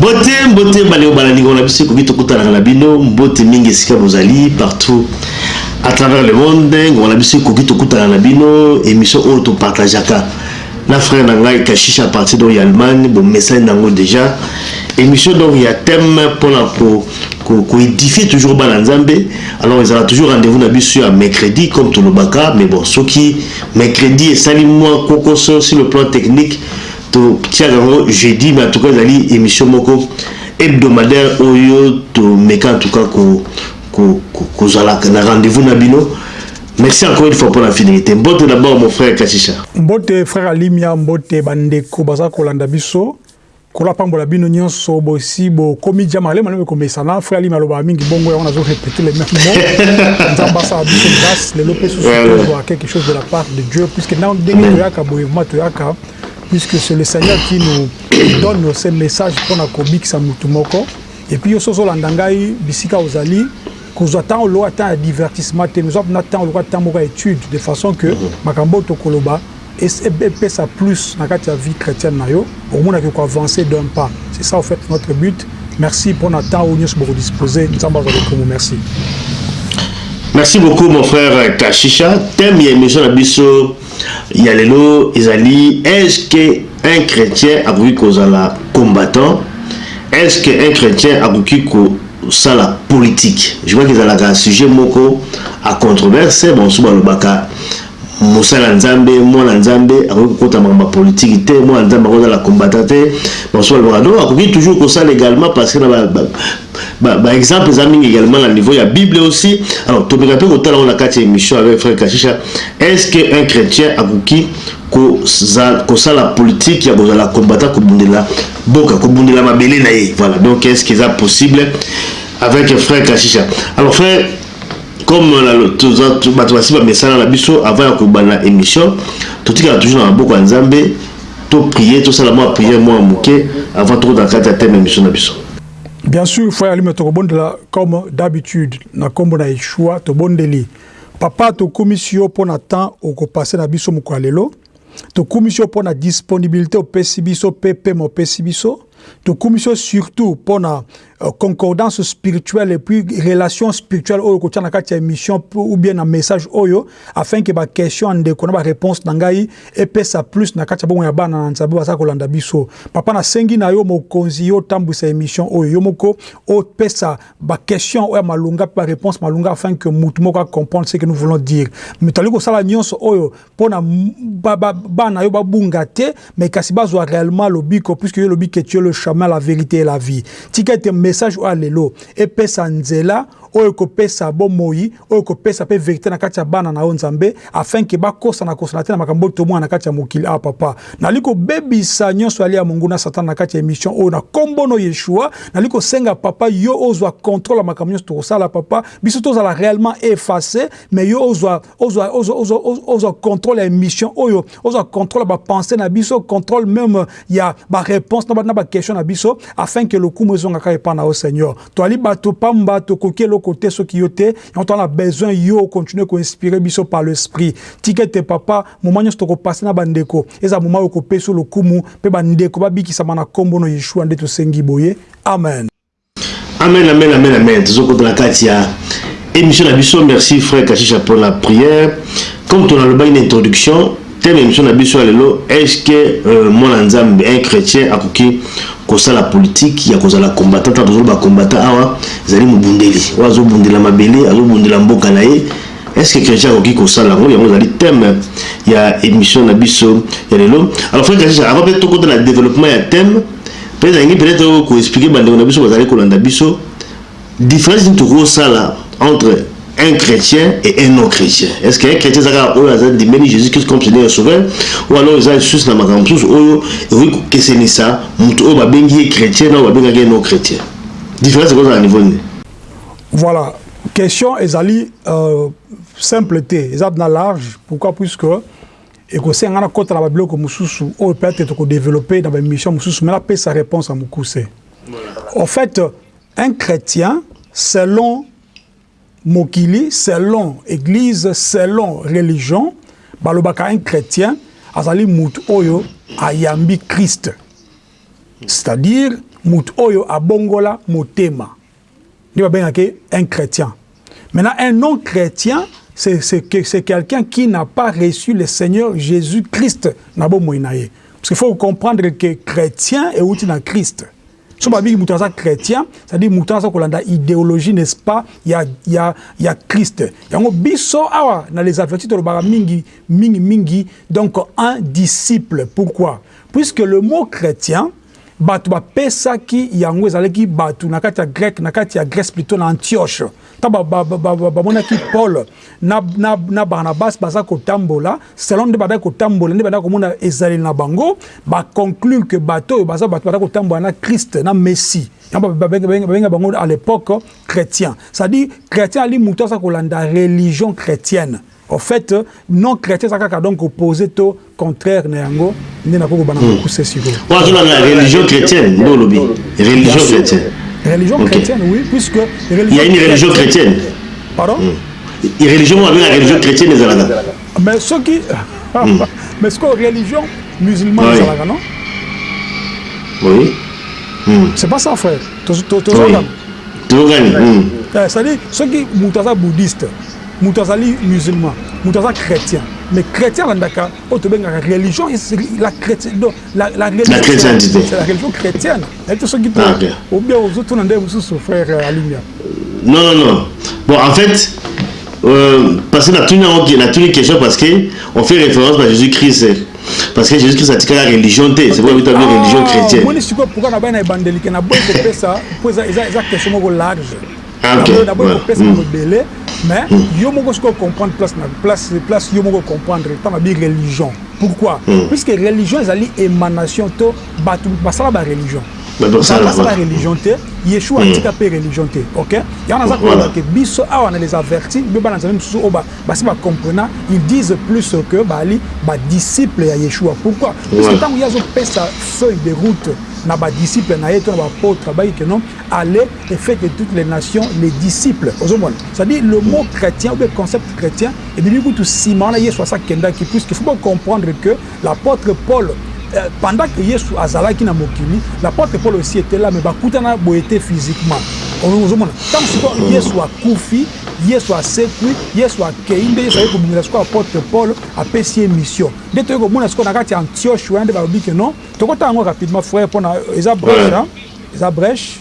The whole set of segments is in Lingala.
mbote mbote bandeko balalingo na biso ekoki tokutanaka na bino mbote mingi esika bozali partout à travers le monde ngongo na biso ekoki tokutana na bino émission oyo topartageaka na frère na ngai kashisha à partir donc ya allemagne bomesani na yango déjà émission donc ya thème mpona koédifie ko, ko toujours bana nzambe alors ezala toujours rendez-vous na biso ya mercredi comme tolobaka mais bon soki so Mercredi esali mua kwokoso sur le plan technique, totiaka yango jeudi mais en tout cas ezali emission moko hebdomadaire oyo tomeka en tout cas ko ko kozala na rendez-vous na bino. Merci encore une fois pour la fidélité. Mbote d'abord mon frère Kashisha. Mbote frère Alimia, mbote ba ndeko baza kolanda biso. Nkolo apambola bino nyonso bosi bokomi ja malema lelo komesana frère Lima alobaka mingi bongo yango nazo répéter le même mot Nzambe asala biso grâce lelo mpe susu tozwa quelque chose de la part de Dieu puisque na ndenge toyaka boye vraiment toyaka puisque c'est le Seigneur qui nous donne ce message mpo na kobikisa motu moko et puis yo soki ozolanda ngai bisika ozali kozwa ntango lokola temps ya divertissement te mais ozwa mpena ntango lokola temps moko ya étude de façon que makambo oyo tokoloba Epesa plus na kati ya vie chretienne na yo, okomona que ko avancer d'un pas, c'est ça au faite notre but, merci pona temps oyo nionso boko disposer, Nzambe azwa lokumu, merci. Merci beaucoup mon frère Kashisha. Thème ya émission na biso ya lelo ezali est-ce que un chrétien akoki kozala combattant? Est-ce que un chrétien akoki kosala politique? Je crois que ezalaka sujet moko à controverse, banso balobaka Mosala nzambe, mwana nzambe akoki kokota makambo ya politique te, mwana nzambe akoki kozala combattant te, basusu balobaka non akoki toujours kosala egalement parce que na ba ba ba exemple eza mingi egalement na niveau ya bible aussi, alors tomeka pe kotala ngo na kati ya emission avec frère Kashisha, est ce que un chretien akoki kosala politique ya kozala combattant kobundela boka kobundela mabele na ye, voilà donc est ce que eza possible avec frère Kashisha alors frère Comme na toza bato basi ba mesana na biso avant ya kobanda emission totikala toujours na maboko ya Nzambe to prier tosala mwa prière mwa moke avant tokota na kati ya thème emission na biso. Bien sur foi ya lime tokobondela comme d'habitude na kombo na Yeshua tobondeli papa tokumisi yo mpo na temps okopase na biso mokolo ya lelo. Tokumisi yo pona disponibilite opesi biso pe pema opesi biso. Tokumisi yo surtout pona euh, concordance spirituelle et puis relation spirituelle oyo kotia na kati ya émission ou bien na message oyo afin que ba questions ndeko na ba réponses na ngai epesa plus na kati ya bongo ya bana na Nzambe baza kolanda biso. Papa na sengi na yo mokonzi yo tambwisa émission oyo yo moko opesa ba questions oyo malunga pe ba réponses malunga afin que mutu moko a comprendre ce que nous voulons dire. Mitali kosala nyonso oyo mpo na ba, ba, bana yo babunga te mais kasi bazwa réellement lobiko puisque yo lobi que tu es le chemin la vérité et la vie tika ete message oyo lelo epesa nzela oyo ekopesa bomoi oyo ekopesa mpe verite na kati ya bana na yo nzambe afin que bakosana kosana te na makambo oyo tomona na kati ya mokili awa ah, papa nali kobebisa nyonso yali ya monguna satana na kati ya émission oyo na kombo no yeshua nali kosenga papa yo ozwa contrôle ya makambo nyonso tokosala papa biso tozala réellement efface mais yo ozwa ozwa ozwa ozwa ozwa contrôle ya émission oyo ozwa contrôle ba pensée na biso contrôle même ya ba réponse na ba na ba question na biso afin que lokumu ezonga ka epa na yo Seigneur toali bato pamba tokoki eloko te soki yo te yango toana besoin yo continuer ko inspirer biso par le esprit tika ete papa moment nyonso toko passer na bandeko eza moment oyo kopesi lokumu pe bandeko babikisama na kombo no Yeshua nde tosengi boye amen Amen amen amen amen tozo kota na kati ya emission na biso merci frère kashisha pona prière comme ton alobaki na introduction thème emission na biso ya lelo est ce que euh, mwana nzambe un chrétien akoki kosala politique ya kozala combattant ntango tozoloba combattant awa ezali mobundeli oyo azobundela mabele azobundela mboka na ye estce chrétien akoki kosala yango yango ezali thème ya émission na biso ya lelo alors frère kasisa avant mpe tokota na développement ya thème Pe nalingi peut etre ko expliquer ba ndeko na biso bazali kolanda biso difference nini tokoki kosala entre un chretien et un non chretien. Est ce qu'un chretien eza kaka oyo aza ndimeli Jesus Christ comme seigneur et sauveur ou alors eza lisusu na makambo mosusu oyo ekoki kokesenisa moto oyo babengi ye chretien na oyo babengaki ye non chretien? Difference ekozala na niveau nini? Voilà, question ezali euh, simple te, eza na large. Pourquoi? Puisque Ekosenga nga nakota na ba biloko mosusu oyo peut etre toko developper na ba emissions mosusu mais napesa reponse ya mokuse. Au fait un chretien selon mokili, selon eglise, selon religion balobaka un chretien azali mutu oyo ayambi Christ c'est à dire mutu oyo abongola motema. nde babengaka ye un chrétien maintenant un non chrétien c'est c'est que c'est quelqu'un qui n'a pas reçu le Seigneur Jésus Christ na bomoi na ye parce qu'il faut comprendre que chrétien euti na Christ so babengi moto aza chrétien c'est-à-dire moto aza kolanda idéologie n'est-ce pas ya ya ya Christ yango biso awa na les adventistes tolobaka mingi mingi mingi donc un disciple pourquoi puisque le mot chrétien Bato bapesaki yango ezalaki bato na kati ya Greke, na kati ya Grèce plutot, na Antioche. Ntango bamonaki Paul na, na, na Barnabas baza kotambola, selon nde bandaki kotambola, nde bandaki komona ezaleli na bango, ba conclure que bato oyo baza bato bandaki kotambola na Christ, na Messie. Yango babenga bango à l'époque chrétien. C'est-à-dire chrétien ali moto aza kolanda religion chrétienne. En fait, non chrétien ça kaka donc opposé to contraire na yango nde nakoki kobana hmm. mokuse sikoyo. Wana tuna na religion chrétienne nde olobi religion chrétienne. Religion chrétienne oui puisque religion. Il y a une religion chrétienne. Pardon? Hmm. Religion wana la religion chrétienne ezalaka. Mais soki hmm. mais sikoyo religion musulmane ezalaka non? Oui. C'est pas ça frère. Tozogana. Tozogana. Eh, c'est-à-dire soki moto aza bouddhiste Mutu azali musulman, mutu aza chretien, mais chretien alandaka oyo tobengaka religion la chretien donc la la religion c'est la religion chrétienne et tout ce qui peut ou bien aux autres nande mususu frère euh, Alimia. Non non non. Bon en fait euh, parce que la tuni la tuni question parce que on fait référence à Jésus-Christ parce que Jésus-Christ a tika la religion te c'est pourquoi il a une religion ah, chrétienne. Moi je suis pourquoi na bana ebandeli que na boy ko pesa, pour ça ça question moko large. Lelo na boyi kopesa bango ebele mais hmm. yo moko sikoyo comprendre place na place place yo moko comprendre ntango abi religion pourquoi hmm. puisque religion ezali émanation to bato basala ba religion basala ba religion te yeshua hmm. atika mpe religion te ok yango naza koloba ke biso awa na les avertis mpe bana nzambe mosusu oyo basi bacomprena ils disent plus que baali badisciple ya yeshua pourquoi puisque ntango ye azopesa feuille de route na badisciple na ye to na baapôtre abayike non ale et fait de toutes les nations les disciples ozomona c'est à dire le mot chrétien ou le concept chrétien ebimi kutu nsima wana yesu asi akendaki puisque faut bocomprendre que l'apôtre paul euh, pendant que yesu azalaki na mokili l'apôtre paul aussi était là mais bakutana boye te physiquement ozomona ntango sikoyo yesu akufi yesu asekwi yesu akei nde yesu ayei kobongela sikoyo apôtre paul apesi ye mission nde toyei komona sikoyo na kati ya antioche wana nde balobi ke non tokotanga yango rapidement frère mpona eza bref Eza breche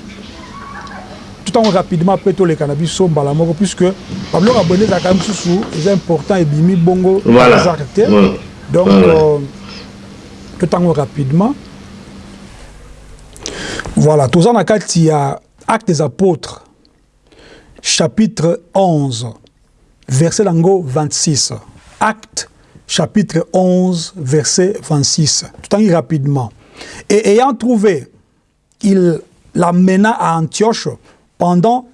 tout tango rapidement après to leka na biso mbala moko puisque ba biloko ya boye nde ezalaka mususu eza important ebimi bongo par hasard te donc to tango rapidement voilà toza na kati ya acte des apôtres chapitre 11 verset nango 26 acte chapitre 11 verset 26 to tangi rapidement et ayant trouvé il l'amena à Antioche pendant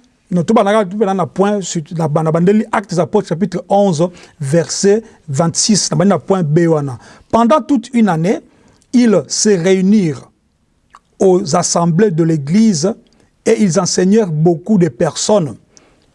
des apôtres chapitre 11 verset 26 pendant toute une année ils se réunirent aux assemblées de l'église et ils enseignèrent beaucoup de personnes.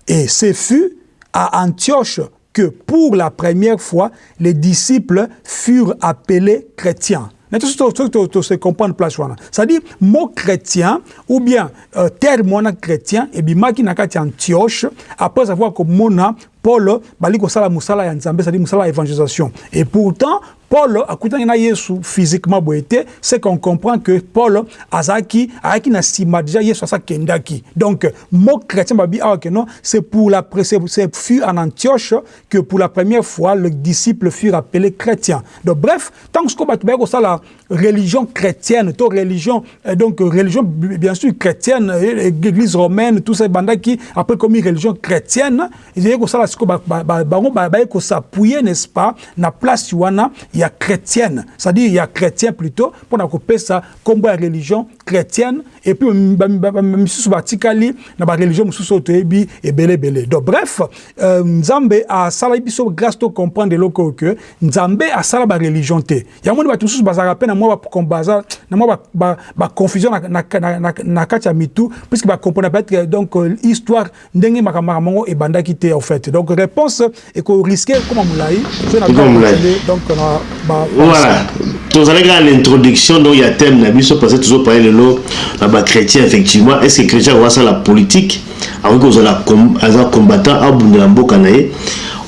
Et ce fut à Antioche que pour la première fois les disciples furent appelés chrétiens. Mais tout ce se comprendre place wana. C'est-à-dire mot chrétien ou bien euh, terme wana chrétien et bimaki na kati Antioche après avoir que mona Paul bali kosala musala ya Nzambe c'est-à-dire musala ya évangélisation. Et pourtant Paul akutanaki na Yesu physiquement boye te, ce qu'on comprend que Paul azalaki ayaki na sima dejà Yesu asa kendaki. Donc mot chretien babi awa que non c'est pour la c'est fut en Antioche que pour la première fois le disciple fut appelé chrétien. Donc bref, tant que batu ba ko sala religion chrétienne to religion euh, donc religion bien sûr chrétienne euh, église romaine tout ça bandaki après comme religion chrétienne Ezali kosala siko ba, ba, ba, bango baye ko s'appuyer n'est-ce pas na place wana ya chretienne, c'est-à-dire ya chretien plutot pona kopesa kombo ya religion chretienne et puis ba, ba, ba, misusu batikali na ba religion mususu oyo toyebi ebele ebele. Donc bref, euh, Nzambe asala biso grâce to comprendre eloko oyo que Nzambe asala ba religion te. Yango nde bato mususu bazalaka pe na mwa ba, baza na mwa ba, ba, ba confusion na, na, na, na, na kati ya mitu puisque ba comprendre peut-être donc euh, histoire Ndenge makambo makambo yango ebandaki te au fait. Donc reponse eko risquer ekoma mulayi soki na temps continue donc na ba Voilà. Tozalaki kaka na introduction donc ya thème na biso parce que tozo parler lelo na ba chrétiens effectivement est-ce que chrétien akoki asala politique akoki kozala com, aza combattant abundela mboka na ye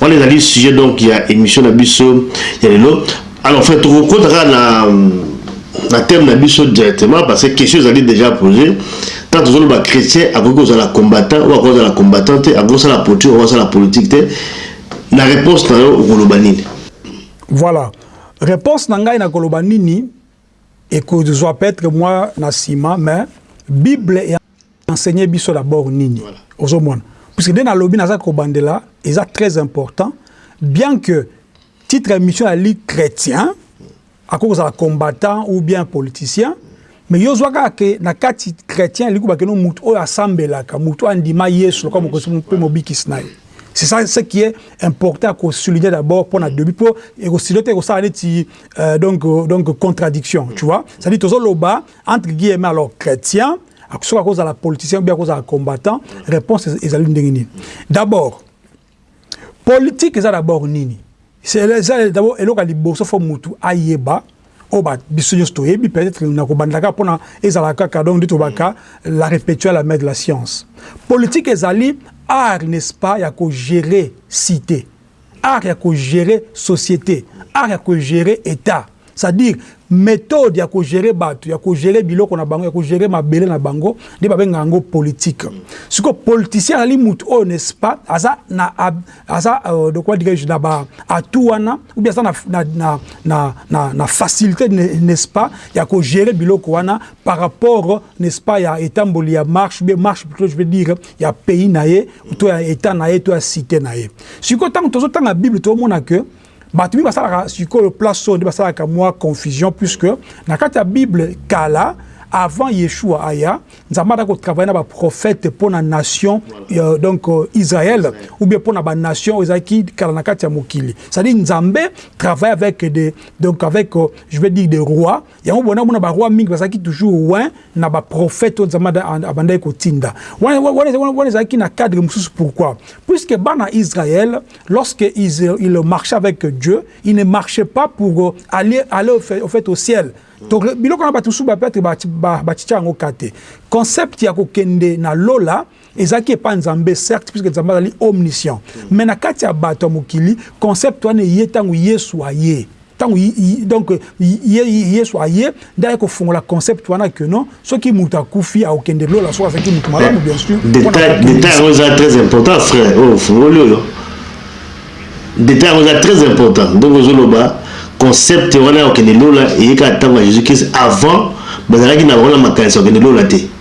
wana ezali sujet donc ya émission na biso ya lelo Alors frère toko kota kaka na na thème na biso directement parce que question ezali déjà posée tant tozo loba chrétien akoki kozala combattant ou akoki kozala combattant te akoki kosala politique akoki kosala politique te na réponse na yo okoloba nini voilà réponse na ngai nakoloba nini ekozwa peut-être moi na sima mais bible ya enseigner biso d'abord nini voilà. ozomona puisque nde nalobi naza kobandela eza très important bien que Titre ya emission ezali chretien, akoki kozala combattant ou bien politicien, mais yo ozwa kaka ke na kati chretien elingi koloba keno moto oyo asambelaka, moto oyo andima Yesu lokola mokonzi mpe mobikisi na ye. C'est ça ce qui est important à souligner d'abord pour na début pour et aussi l'autre et ça neti euh, donc euh, donc contradiction tu vois ça dit tozo loba entre guillemets alors chrétien à cause à la politicien ou bien à cause à la combattant réponse est à l'une d'abord Politique eza d'abord nini? D'abord eloko ya liboso faut mutu ayeba oyo ba biso nionso toyebi peut etre na kobanda kaka pona ezala kaka donc nde tolobaka la repetua la mère de la science. Politique ezali art n'est ce pas ya ko gerer cite, art ya ko gerer societe, art ya ko gerer etat. Ça dire methode ya ko gerer batu, ya ko gerer biloko na bango, ya ko gerer mabele na bango nde ba benga yango politique. Siko politicien azali mutu oyo n'est ce pas aza na aza euh, de quoi dirais-je na ba atout wana ou bien aza na na na na, na, na facilité n'est ce pas ya ko gerer biloko wana par rapport n'est ce pas ya etamboli ya marche bien marche plutôt je veux dire ya pays na ye to ya état na ye to ya cité na ye. Siko tango tozo tanga Bible to mona que Bato mingi basalaka sikoyo place oyo nde basalaka mwa confusion puisque na kati ya Bible kala avant Yeshua aya Nzambe ada ko travailler na ba prophètes mpo na nation euh, donc euh, Israël ou bien mpo na ba nations oyo ezalaki kala na kati ya mokili c'est-à-dire Nzambe travaille avec des donc avec euh, je vais dire des rois Yango bona mona ba roi mingi bazalaki toujours ouin na ba prophète oyo Nzambe abandaki kotinda. Wana ezalaki na cadre mosusu pourquoi? Puisque bana Israël lorsque ils, ils marchaient avec Dieu, ils ne marchaient pas pour euh, aller, aller au fait, au fait au ciel. Donc biloko na bato mosusu ba peut-être ba, ba, ba yango kate. Concept ya kokende na lola Ezalaki epai ya Nzambe, certes, puisque Nzambe azali omniscient. Mais na kati ya bato ya mokili, concept wana eye tango Yesu aye. Tango donc Yesu aye nde aye kofongola concept wana que non, soki moto akufi akokende lola soki azalaki moto malamu bien sur. Detail detail yango eza très important frère oyo ofungoli oyo. Detail yango eza très important. Donc ozoloba concept wana ya kokende lola eye kaka tango ya Jesus Christ avant bazalaki na bango na makanisi ya kokende lola te.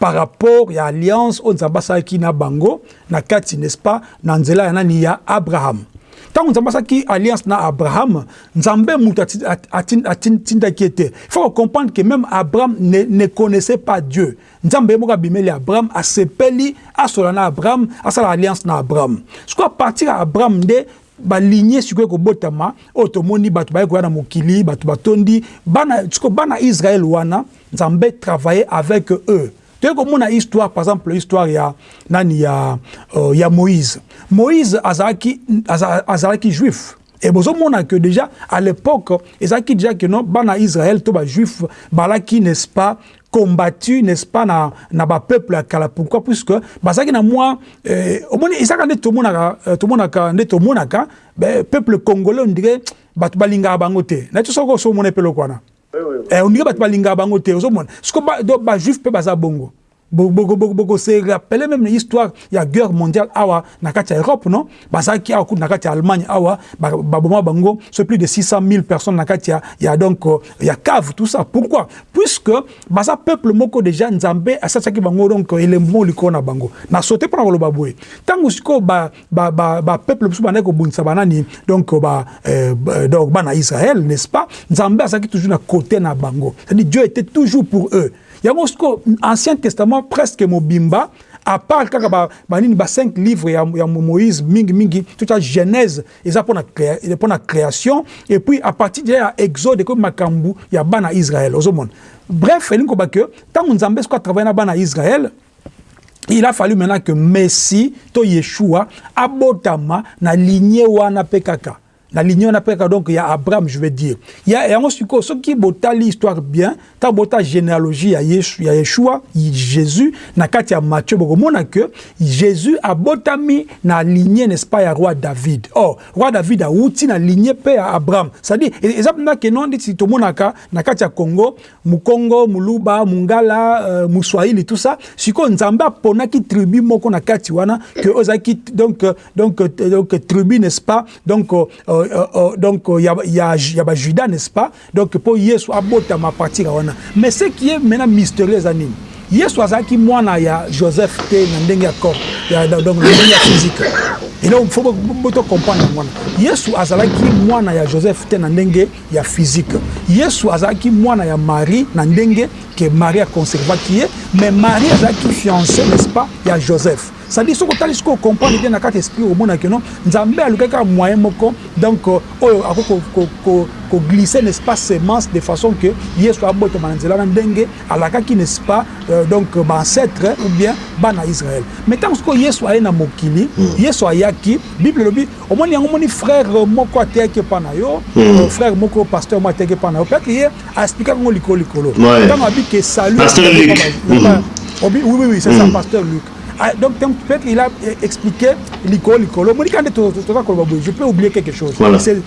par rapport ya alliance oyo Nzambe asalaki na bango na kati n'est-ce pas na nzela ya nani ya Abraham Tango Nzambe asalaki alliance na Abraham Nzambe mutu atindaki ye te il faut comprendre que même Abraham ne, ne connaissait pas Dieu Nzambe ye moko abimeli Abraham asepeli asola na Abraham asala alliance na Abraham sikoyo à partir ya Abraham nde balignye sikoyo ekobotama oyo tomoni bato baye koya na mokili bato batondi bana sikoyo bana Israel wana Nzambe travailler avec eux toye komona histoire par exemple histoire ya nani ya euh, ya Moïse Moïse azalaki azalaki juif Et bozomona que déjà à l'époque ezalaki déjà que non bana Israël to ba juif balaki n'est-ce pas combattu n'est-ce pas na na ba peuple ya kala pourquoi puisque bazalaki na mwa euh, omoni ezaka nde tomonaka euh, tomonaka nde tomonaka ben, peuple congolais on dirait bato balingaka bango te na ti soko osomona epeloko wana Eh, ondike bato balingaka bango te ozomona siko bajuif mpe baza bongo bokose rappele meme na histoire ya guerre mondiale awa na kati ya europe non bazalaki awa kutu na kati ya allemagne awa baboma bango so plus de 600 000 personnes na kati ya, ya donc euh, ya cave tout ça pourquoi puisque baza peuple moko déjà nzambe asasaki bango donc elembo moko likolo na bango na sote mpo na koloba boye ntango sikoyo ba ba ba peuple biso bandaki kobundisa banani donc ba euh, euh, donc bana Israël n'est-ce pas Nzambe azaki toujours na côté na bango c'est-à-dire Dieu était toujours pour eux yango siko ancien testament presque mobimba à part kaka ba banini ba 5 livres ya, ya Moïse mingi mingi tout ça Genèse eza pona pona création et puis à partir de ya Exode ko makambu ya bana Israël ozomona bref elingo ba que tango Nzambe siko travailler na bana Israël il a fallu maintenant que Messi to Yeshua abotama na lignée wana pe kaka na lignée wana pe kaka donc ya Abraham je veux dire ya yango siko soki botali histoire bien ta bota généalogie ya Yesu ya Yeshua Jésus na kati ya Matthieu bokomona que Jésus abotami na lignée n'est-ce pas ya roi David oh roi David awuti na lignée pe ya Abraham c'est-à-dire eza pena que non ndeti tomonaka na kati ya Congo Mukongo, muluba, mungala, muswahili tout ça. Sikoyo Nzambe aponaki tribu moko na kati wana que ozaki donc donc donc tribu n'est-ce pas? Donc euh, euh, euh, donc ya ya ya ba Judas n'est-ce pas? Donc po Yesu abota ma partir wana. Mais ce qui est maintenant mystérieux za nini? Yesu azaki mwana ya Joseph te na ndenge ya corps ya donc na ndenge ya physique. Et donc faut boto comprendre mwana. Yesu azalaki mwana ya Joseph te na ndenge ya physique yesu azalaki mwana ya marie na ndenge ke marie a conservaki ye mais marie azalaki fiance n'est ce pas ya joseph ça dit soki otali soki o comprendre bien na kati esprit omona ke non nzambe alukaki kaka moyen moko donc euh, oyo ako ko, ko, ko, ko glisser n'est ce pas semence de façon que yesu abotama na nzela na ndenge alakaki n'est ce pas euh, donc ba ancêtre ou bien bana israël mais ntango sikoyo yesu aye na mokili hmm. yesu ayaki bible elobi Omoni yango omoni frere moko ateyaki epa na yo frere moko pasteur moko ateyaki epa na yo pe ke ye a explikaki yango likolo likolo tango abi ke salut pasteur luc obi oui oui c'est ça pasteur luc donc tango pe ke il a explique likolo likolo omoni kaka nde toza koloba boye je peux oublier quelque chose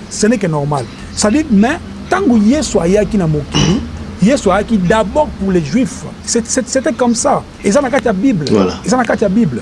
ce n'est que normal ça dit mais tango yesu ayaki na mokili yesu ayaki d'abord pour les juifs c'etait comme ça eza na kati ya bible eza na kati ya bible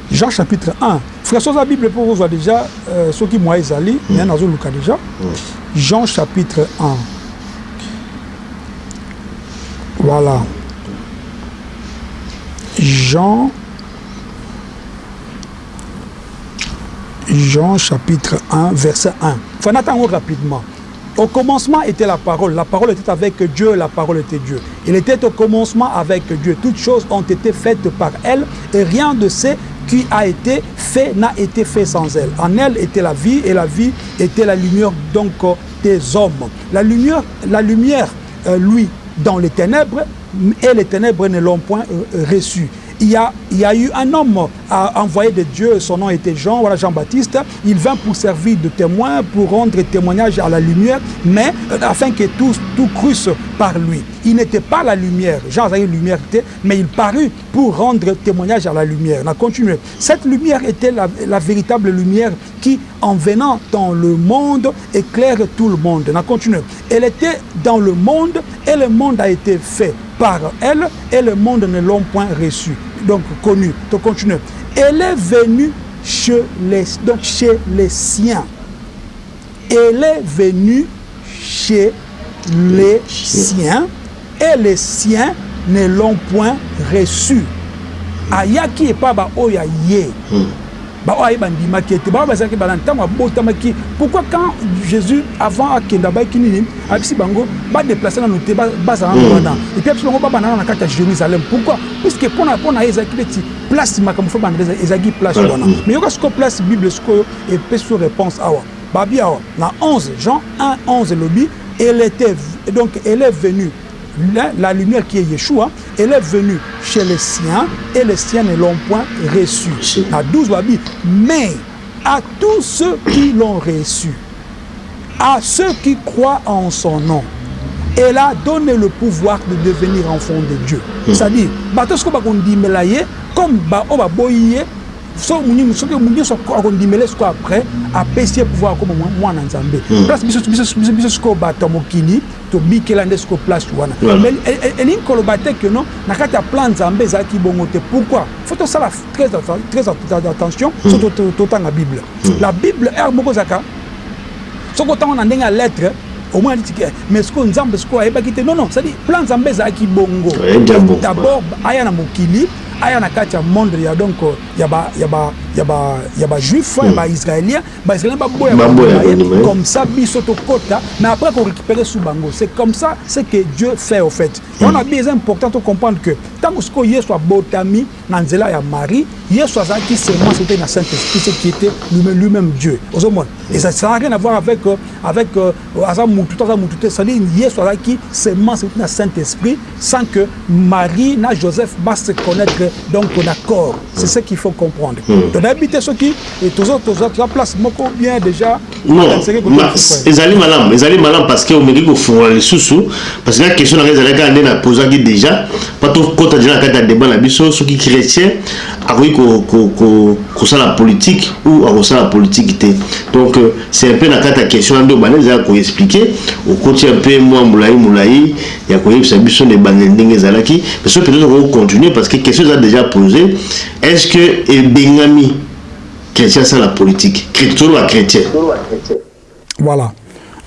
Jean chapitre un frère soza bible po okozwa dejà euh, soki moyen ezali mm. mais nazoluka dejà mm. Jean chapitre 1 voilà Jean Jean chapitre 1 verset 1 fana tango rapidement Au commencement était la parole, la parole était avec Dieu, la parole était Dieu. Il était au commencement avec Dieu. Toutes choses ont été faites par elle et rien de ce qui a été fait n'a été fait sans elle. En elle était la vie et la vie était la lumière donc des hommes. La lumière, la lumière euh, lui, dans les ténèbres, et les ténèbres ne l'ont point euh, reçue il y, a, eu un homme à envoyé de Dieu, son nom était Jean, voilà Jean-Baptiste. Il vint pour servir de témoin, pour rendre témoignage à la lumière, mais euh, afin que tous tout crusse par lui. Il n'était pas la lumière, Jean avait une lumière, mais il parut pour rendre témoignage à la lumière. On a continué. Cette lumière était la, véritable lumière qui, en venant dans le monde, éclaire tout le monde. On a continué. Elle était dans le monde et le monde a été fait par elle et le monde ne l'ont point reçu. donc connu. Tu continues. Elle est venue chez les, donc chez les siens. Elle est venue chez les siens et les siens ne l'ont point reçu ayaki epa ba oyo ya ye ba oyo ya ye ba ndimaki ye te ba oyo bazalaki ba na tango abotamaki pourquoi quand Jesus avant akende abayaki nini ayebisi bango ba deplacer nanu te ba zala nanu wana et puis ayebisi bango ba banda nanu na kati ya Jerusalem pourquoi puisque pona pona ye ezalaki neti place makambo faut ebanda ezalaki place wana mais yoka sikoyo place bible sikoyo epesi yo reponse awa. babi awa na 11 jean 1 11 elobi elle était donc elle est venue la, lumière qui est Yeshua, elle est venue chez les siens et les siens ne l'ont point reçue. À mais à tous ceux qui l'ont reçu, à ceux qui croient en son nom, elle a donné le pouvoir de devenir enfant de Dieu. C'est-à-dire, comme on so muningu soki muningu nyonso akondimela ye sikoyo après apesi ye pouvoir akoma mwana nzambe hmm. place biso biso biso sikoyo bato ya mokili tobikela nde sikoyo place wana mais e, e, elingi koloba te que non na kati ya plan nzambe ezalaki bongo te pourquoi faut tosala très attention hmm. so totanga bible hmm. la bible heure moko ezalaka soki otanga na ndenge ya lettre omona neti eh, mais sikoyo nzambe sikoyo ayebaki te non non cest plan nzambe ezalaki bongo d'abord aya na mokili aya na kati ya monde ya donc ya ba ya ba ya ba ya ba juif ya ba israélien ba israélien ba boya ba boya comme ça biso to kota mais après ko récupérer sous bango c'est comme ça c'est que Dieu fait au fait et on a bien important to comprendre que tant que ce que Yesu abotami na nzela ya Marie Yesu azaki seulement c'était na Saint-Esprit ce qui était lui-même Dieu aux hommes et ça ça n'a rien à voir avec avec Aza mutu te aza mutu te c'est à dire yesu azalaki semence euti na saint esprit sans que marie na joseph ba se connaitre donc na corps c'est ce qu'il faut comprendre hmm. to nayebi te soki eh, tozo tozo toza place moko bien déjà non ezali malamu ezali malamu parce que omeki kofungola lisusu parce que na question nanga ezalaki kaka nde na posaki déjà mpo tokota déjà na kati ya débat na biso soki chrétien akoki kosala politique ou akosala politique te donc euh, C'est un peu na kati ya question wana nde obanda dejà ko expliquer, okoti un peu mua mulayi mulayi ya koyebisa biso na ebandeli ndenge ezalaki, mais soki peut-etre okoki ko continuer parce que question eza dejà poser, est ce que ebengami chretien asala politique? Toloba ba chretiens. Voilà.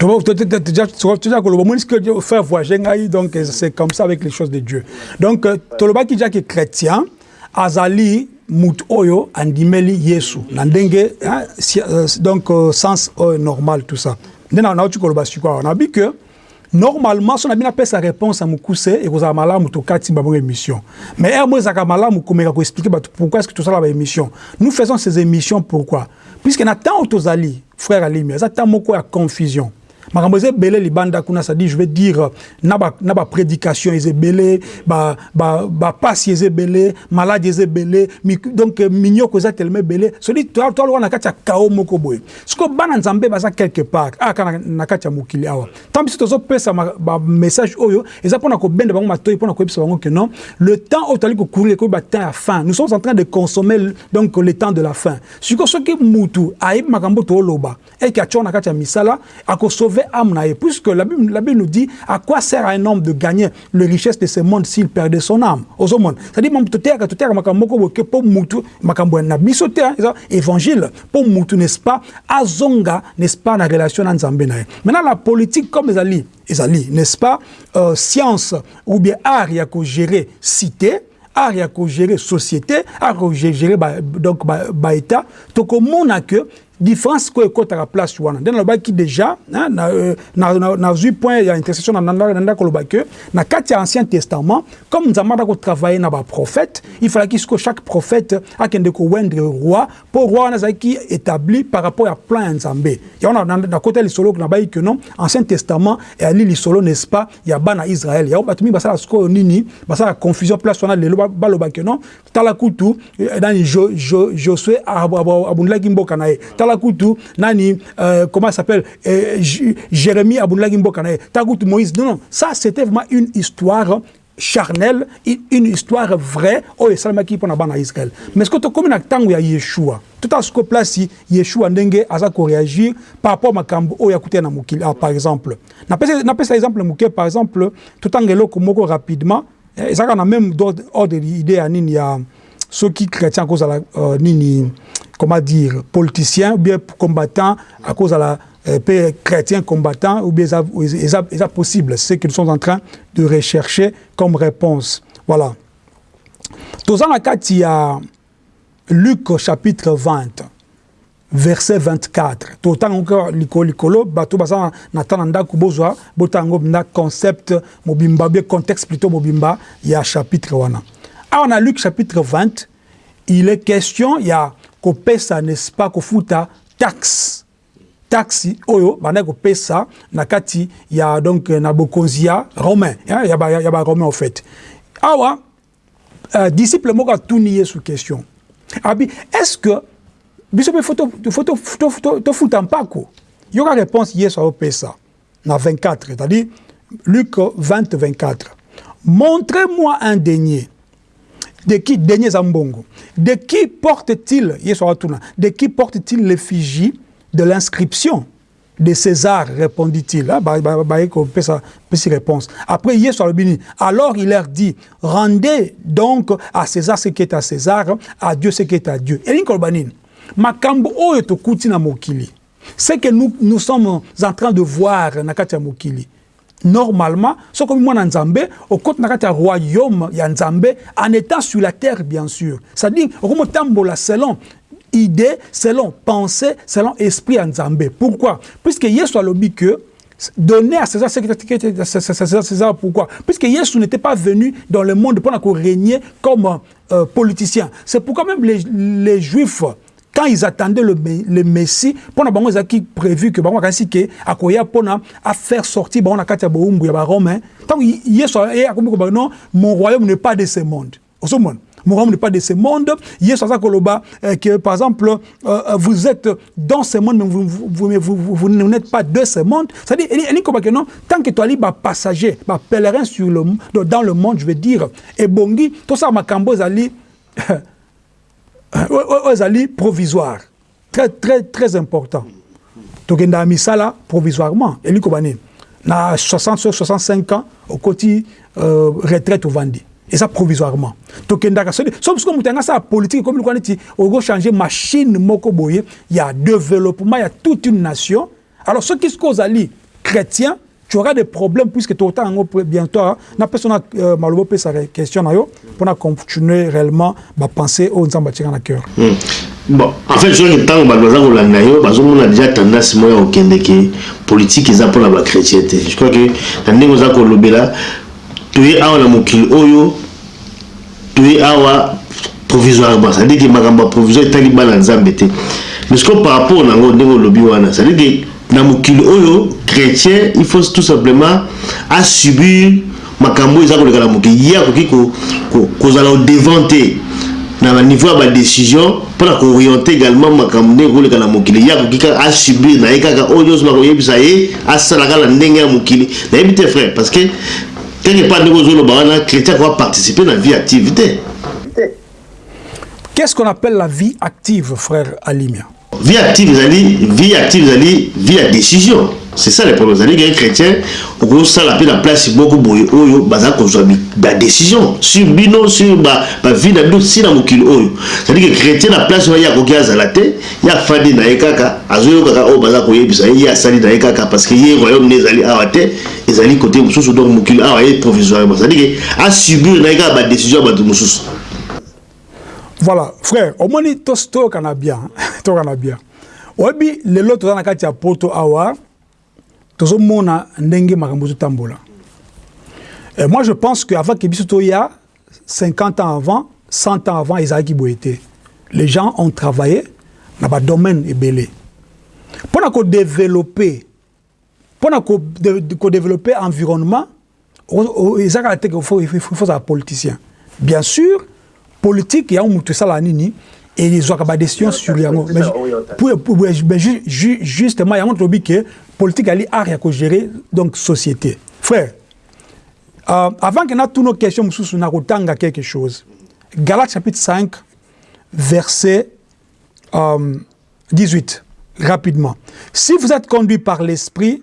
Donc, tu as que le moment que Dieu fait voyager, donc c'est comme ça avec les choses de Dieu. Donc, tu as que chrétien, Azali mutu oyo andimeli Yesu na ndenge euh, donc euh, sens euh, normal tout ça. Nde na nauti koloba sikoyo na bi que normalement so na bino apesa réponse ya mokuse ekozala malamu tokati bango émission mais heure mo ezalaka malamu komeka koexplike bato pourquoi est ce que tosala baémission nous faisons ces émissions pourquoi puisque na ntango tozali frère alimi eza ntango moko ya confusion Makambo eza ebele libanda kuna ça dit je vais dire na ba na ba predication eza ebele ba ba ba pasi eza ebele malade eza ebele donc minyoko eza tellement ebele so dit toi toi na kati ya kao moko boye ce que bana nzambe baza quelque part ah kana na kati ya mokili awa tant biso tozo pesa ba message oyo eza pona ko benda bango matoyi pona ko yebisa bango que non le temps oyo tali ko courir ko ba temps ya fin nous sommes en train de consommer donc le temps de la fin siko soki mutu ayebi makambo to loba et que atshor na kati ya misala ako sauver ame na ye puisque la bible, la bible nous dit à quoi sert à un homme de gagner le richesse de ce monde s'il perdait son ame ozomona c'est à dire mamu toteyaka toteyaka makambo moko boke po mutu makambo na biso te eza evangile po mutu n'est-ce pas azonga n'est-ce pas na relation na nzambe na ye maintenant la politique comme ezali ezali n'est-ce pas euh, science ou bien art ya ko gérer cité art ya ko gérer société art ko gérer ba, donc ba, ba état tokomona que Difference sikoyo ekotaka place wana nde nalobaki dejà nazwi point ya intercession nanda koloba que na kati ya ancien testament comme nzambe anda kotravaille na baprophète il falaki sikoyo chaque prophète akende kowendre roi mpo roi wana azalaki établi par rapport ya plan ya nzambe yango nakota lisolo nabai que non ancien testament eyali lisolo n'est-ce pas ya bana israel yango bato mingi basala sikoyo nini basala confusion place wana lelo baloba que non Tala kutu eh, nani jo, jo, Josue abundaki mboka na ye. Tala kutu nani euh, comment s'appelle euh, Jérémie abundaki mboka na ye. Tala kutu Moïse. Non non, ça c'était vraiment une histoire charnelle, une histoire vraie oyo esalamaki mpo na bana ya Israël. Mais ce que tokomi na tango ya Yeshua, tota siko place Yeshua ndenge aza ko réagir par rapport makambo oyo akuti na mokili. Ah, par exemple, na pesa exemple moke, par exemple, totanga eloko moko rapidement Eh, ezaka na meme ordre idée ya nini ya soki chrétien akozala uh, nini comment dire politicien ou bien combattant akozala euh, pe chrétien combattant ou bien eza, eza, eza possible ce qu'ils sont en train de rechercher comme réponse voilà toza na kati ya Luc chapitre 20 Verset 24 totanga yango kaka likolo likolo, bato baza na temps na ndaku bozwa botanga yango pmda concept mobimba ou bien contexte plutot mobimba ya chapitre wana. Awa na Luc chapitre 20 il est question ya kopesa n'est ce pas kofuta taxe, taxe oyo bandaki kopesa na kati ya donc na bokonzi ya romain ya ba romain au faite awa uh, disciple moko atuni yesu question abi est ce que biso mpe fo tofuta mpako yoka réponse yesu aopesa na 24 c'est-à-dire luc 20 24 montrez moi un denier de qui denier eza mbongo de qui porte-t-il yesu aotuna de qui porte-t-il l'effigie de l'inscription de Cesar, repondit-il. Ah, ba, ba, ba, ko pesa, pesi réponse. Après, Yesu alobi nini? Alors il leur dit, rendez donc à César ce qui est à César, à Dieu ce qui est à Dieu. Elingi koloba nini? Makambo oyo tokuti na mokili. Ce que nous, nous sommes en train de voir na kati ya mokili. Normalement soki okomi mwana nzambe okoti na kati ya royaume ya nzambe en etant sur la terre bien sur c'est à dire okomi otambola selon idee selon pensee selon esprit ya nzambe pourquoi puisque yesu alobi que donner à César ce qui est à César, César pourquoi Puisque Yesu n'était pas venu dans le monde pour régner comme euh, politicien. C'est pourquoi même les, les Juifs Quand ils attendaient le, le Messie, pona bango ezaki prévu que bango akanisi que akoya pona a faire sortir bango na kati ya boumbu ya ba Romains. Tant Yesu ye akomi ko ba non, mon royaume n'est pas de ce monde. Ozo mona? Mon royaume n'est pas de ce monde. Yesu aza koloba euh, que par exemple euh, euh, vous êtes dans ce monde mais vous vous, vous, vous, vous, vous n'êtes pas de ce monde. C'est-à-dire elle ko ba que non, tant que tu ali ba passager, ba pèlerin sur le dans le monde, je veux dire, et bongi, tout ça makambo ezali Oyo ezali provisoire. Très très très important. Tokendaka misala provisoirement. Elingi koba nini? Na 60 so 65 ans okoti euh, retraite ovandi. Eza provisoirement. Tokendaka soki so soki moto yanga sala politique ekomi lokola neti ogo changer machine moko boye ya développement ya toute une nation. Alors soki sikoyo ozali chretien, tu auras des problèmes puisque tokotanga yango bientôt ah, na pesa na euh, maloba pesa question na yo pour na continuer réellement ba pensée oyo Nzambe atika na cœur. Hmm. Bon, en fait soki ntango bato baza kolanda yo bazomona déjà tendance moko ya kokende ke politique eza mpo na bachrétien te je crois que na ndenge oza kolobela toye awa na mokili oyo Toye awa provisoirement, c'est-à-dire que makambo ya provisoire etali bana Nzambe te. Mais sikoyo par rapport na yango ndenge olobi wana, c'est-à-dire que na mokili oyo chretien il faut tout simplement a subir makambo oyo eza koleka na mokili, ye akoki ko, ko, kozala au devant te na ba niveau ya ba decision mpo na koorienter également makambo ndenge koleka na mokili, ye akoki kaka a subir na ye kaka oyo nyonso bakoyebisa ye, asala kaka na ndenge ya mokili. Nayebi te frère, parce que Te epa ndenge ozo loba wana chretien ako participer na vie active te. Qu'est-ce qu'on appelle la vie active frère Alimia? Vie active ezali vie active ezali vie ya decision. C'est ça le problème. Ezali ke chretien okozo sala pe na place moko boye oyo baza kozwa ba decision sur bino sur ba ba vie na bino si na mokili oyo. Ezali ke chretien na place wana ye akoki azala te. Ye afandi na ye kaka, azoyoka kaka oyo baza koyebisa ye, ye asali na ye kaka parce que ye royaume na ye ezali awa te, ezali cote mosusu donc mokili awa ye provisoirement, c'est à dire que a subir na ye kaka ba decisions ya batu mosusu. Voilà frère omoni toyokana bien toyokana bien oyebi lelo toza na kati ya poto awa. tozo mona ndenge makambo ezo tambola euh, moi je pense que avant que biso toya 50 ans avant 100 ans avant ezalaki boye te les gens ont travaillé na ba domaine ebele mpo na kodevelope mpo na kodevelope environnement eza kaka teke faut faut za politicien bien sûr politique ya mutu sala nini et les ba décision sur yango mais justement yango tobi que politique ali art ya ko gérer donc société frère euh, avant que na tous nos questions mususu na ko tanga quelque chose Galates chapitre 5 verset euh, 18 rapidement si vous êtes conduit par l'esprit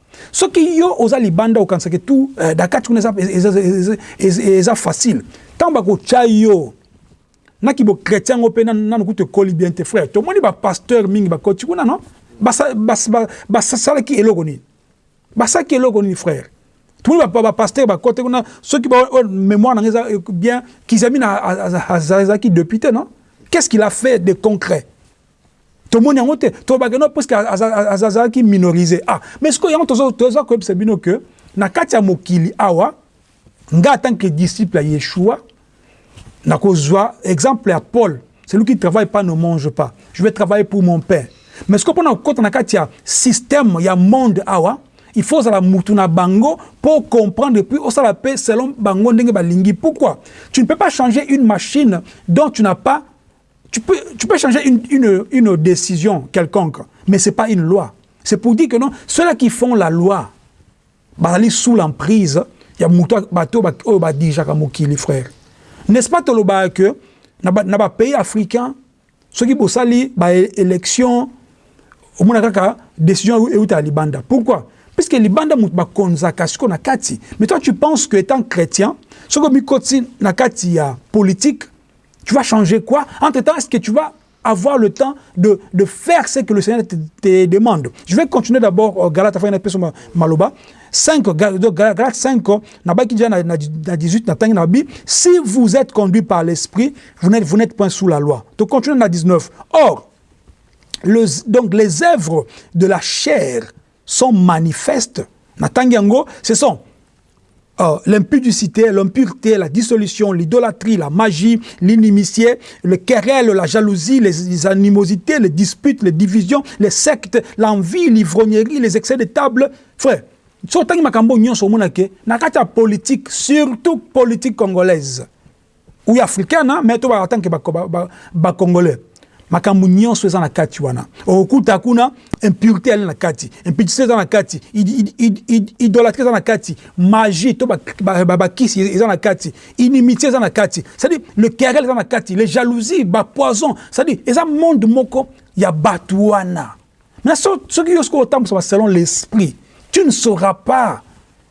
Soki yo oza libanda okanisa ke tout eh, na kati kuna eza facile. Tango bakotia yo na ki bo chretien yango pe nanu kutu ekoli bien te frère. Tomoni ba pasteur mingi bakoti kuna non? Basalaki eloko nini? Basalaki eloko nini frère? Tomoni ba pasteur bakoti kuna soki ba oh, memoire na eza bien kizamina azalaki député non? Qu'est-ce qu'il a fait de concret? Tomoni yango te tolobaka no puisque azalaki minorise ah mais sikoyo yango tozo toza koyebisa bino que na kati ya mokili awa nga en tant que disciple ya Yeshua nakozwa exemple ya Paul celui qui travaille pas ne mange pas je vais travailler pour mon père mais sikoyo mpona kokota na kati ya système ya monde awa il faut ozala mutu na bango po comprendre puis osala pe selon bango ndenge balingi pourquoi tu ne peux pas changer une machine dont tu n'as pas Tu peux, tu peux changer une, une, une décision quelconque, mais ce n'est pas une loi. C'est pour dire que non, ceux-là qui font la loi, bazali sous l'emprise ya moto bato oyo badirigeaka mokili frère n'est-ce pas tolobaka que na bapays ba africains soki bosali baélection omona kaka décision euta ya libanda pourquoi puisque libanda moto bakonzaka siko na kati mais toi tu penses que étant chrétien soki omikoti na kati ya politique tu vas changer quoi Entre-temps, est-ce que tu vas avoir le temps de, de faire ce que le Seigneur te, te demande Je vais continuer d'abord euh, Galate afin d'être maloba. 5 euh, Galate 5 euh, nabaki déjà na 18 na tangi si vous êtes conduit par l'esprit, vous n'êtes point sous la loi. Donc continuons dans 19. Or donc les œuvres de la chair sont manifestes. ce sont euh, l'impudicité, l'impureté, la dissolution, l'idolâtrie, la magie, l'inimitié, le querelle, la jalousie, les, animosités, les disputes, les divisions, les sectes, l'envie, l'ivrognerie, les excès de table. Frère, surtout makambo nyonso que na politique surtout politique congolaise ou africana mais to ba en tant que ba congolais makambo nyonso eza na kati wana okuta kuna impurité elle na kati impudicité eza na kati idolatrie eza na kati magie to ba ba, ba, ba kisi eza na kati inimitié eza na kati c'est dire le querelle eza na kati les jalousies ba poison c'est dire eza monde moko ya batu wana mais soki yo soki otambusa selon l'esprit tu ne sauras pas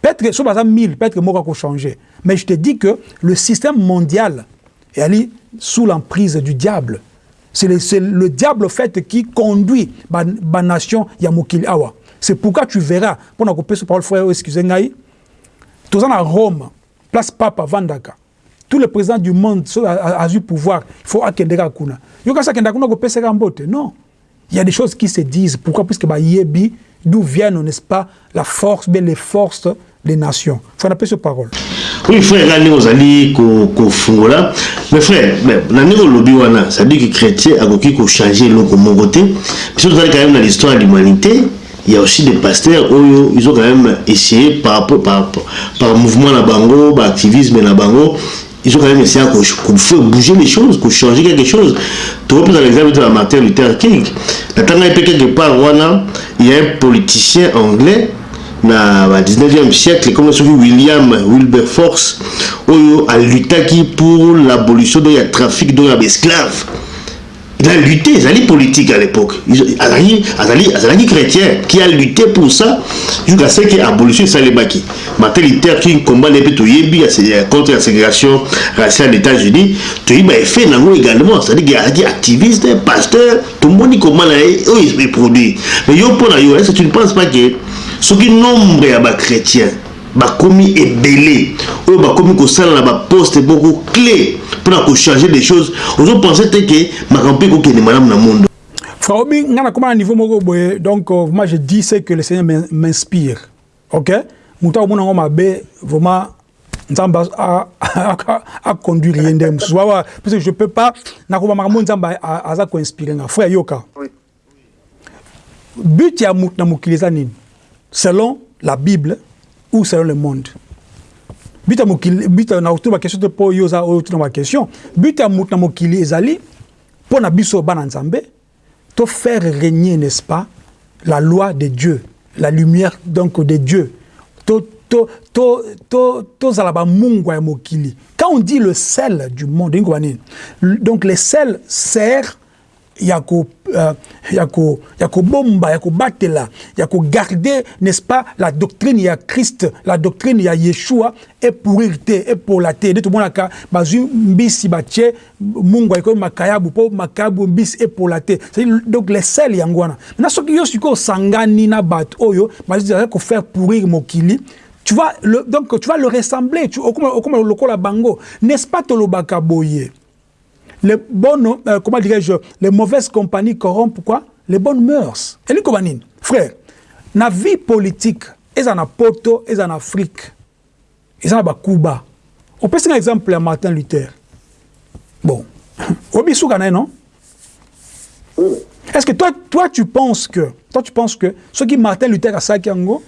Peut etre soki baza 1000 peut etre moko ako changer mais je te dis que le système mondial eyali sous l'emprise du diable c'est le, le diable fait qui conduit ba, ba nation ya mokili awa c'est pourquoi tu verras pona kopesa parole frère excusez ngai toza na Rome place papa vandaka tous les présidents du monde so azui pouvoir il faut akendeka kuna yo kasi akenda kuna kopeseka mbote non Il ya des choses qui se disent pourquoi puisque ba yebi d'où viennent n'est-ce pas la force bien les forces des nations. Faut na peso parole. Oui frère nga ndenge ozali ko ko fungola mais frère mais na ndenge olobi wana ça dit que chrétien akoki ko changer eloko moko te biso tozali quand même na l'histoire de l'humanité il y a aussi des pasteurs oyo ils ont quand même essayé par, par, par mouvement na bango ba activisme na bango Il faut quand meme essayer ko faire bouger les choses, ko changer quelque chose. Tu vois, par exemple, de Martin Luther King, la tanga est quelque part, voilà, il y a un politicien anglais, na ba 19e siècle comme soki William Wilberforce oyo alutaki pour l'abolition de ya trafic de ya esclaves Il a lutte ezali politique à l'époque azali azali azalaki chrétien qui a lutté pour ça jusqu'à ce que abolition esalemaki Martin Luther King combat na ye mpe toyebi contre la ségrégation raciale des États-Unis toyebi ba effet na yango également c'est-à-dire que azalaki activiste pasteur tomoni combat na ye oyo eproduit mais yo mpo na yo est-ce que tu ne penses pas que soki nombre ya ba chrétiens bakomi ebele oyo bakomi kosala na ba poste moko cle pona ko changer des choses ozo pense te ke makambo pe ekokende malamu na monde Farobi, nga na koma na niveau moko boye donc euh, vraiment je dis ce que le Seigneur m'inspire. OK? Mutu akomona ngo mabe vraiment Nzamba a, a, a, a conduire yende mususu. Wawa, parce que je peux pas na koma makambo Nzamba aza ko inspirer nga. Frère Yoka. But ya mutu na mokili eza nini? Selon la bible ou selon le monde? But ya mokili but na otuna ba question te po yo oza oyo otuna ba question. But ya mutu na mokili ezali pona biso bana Nzambe to faire regner n'est-ce pas la loi de Dieu, la lumière donc de Dieu. To to to to tozala ba mungwa ya mokili. Quand on dit le sel du monde, donc le sel sert ya ko euh, ya ko ya kobomba ya kobatela ya ko garder n'est-ce pas la doctrine ya Christ la doctrine ya Yeshua et pourrir te et pola te nde tomonaka bazwi mbisi batie mungwa ekomi makayabu po makayabu mbisi et pola te donc les sel yango wana na soki yo sikoyo osangani na bato oyo bazali ko faire pourrir mokili tu vas le, donc tu vas le ressembler tu okoma okoma lokola bango n'est-ce pas tolobaka boye Les bonnes, euh, comment dirais-je, les mauvaises compagnies corrompent quoi? Les bonnes mœurs. Elingi koba nini? Frère, na vie politique, eza na poto, eza na Afrique, eza na ba Cuba. Opesi nga exemple ya Martin Luther. Bon, obi suka na ye, non? Est-ce que toi, toi tu penses que, toi tu penses que, ce qui Martin Luther asalaki yango,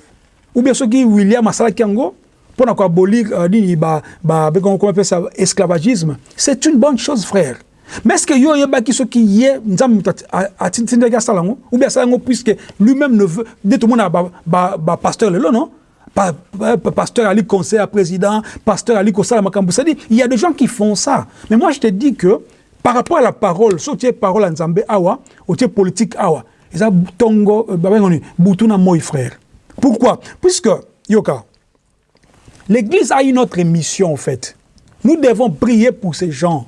ou bien ce qui William asalaki yango, pona ko abolir uh, nini ba ba bekongo comment appelle ça esclavagisme c'est une bonne chose frère mais est-ce que yo oyebaki soki ye nzambe moto atindaki asala yango ou bien asala yango puisque lui-même ne veut nde tomona ba ba, ba pasteur lelo non pa, pa, pa, pasteur Ali conseil à président, pasteur Ali Kosala Makambu. C'est-à-dire, il y a des gens qui font ça. Mais moi, je te dis que par rapport à la parole, si tu es parole à Nzambe Awa, ou tu es politique Awa, et ça, tongo, euh, boutuna moi, frère. Pourquoi Puisque, yoka, L'Église a une autre mission, en fait. Nous devons prier pour ces gens.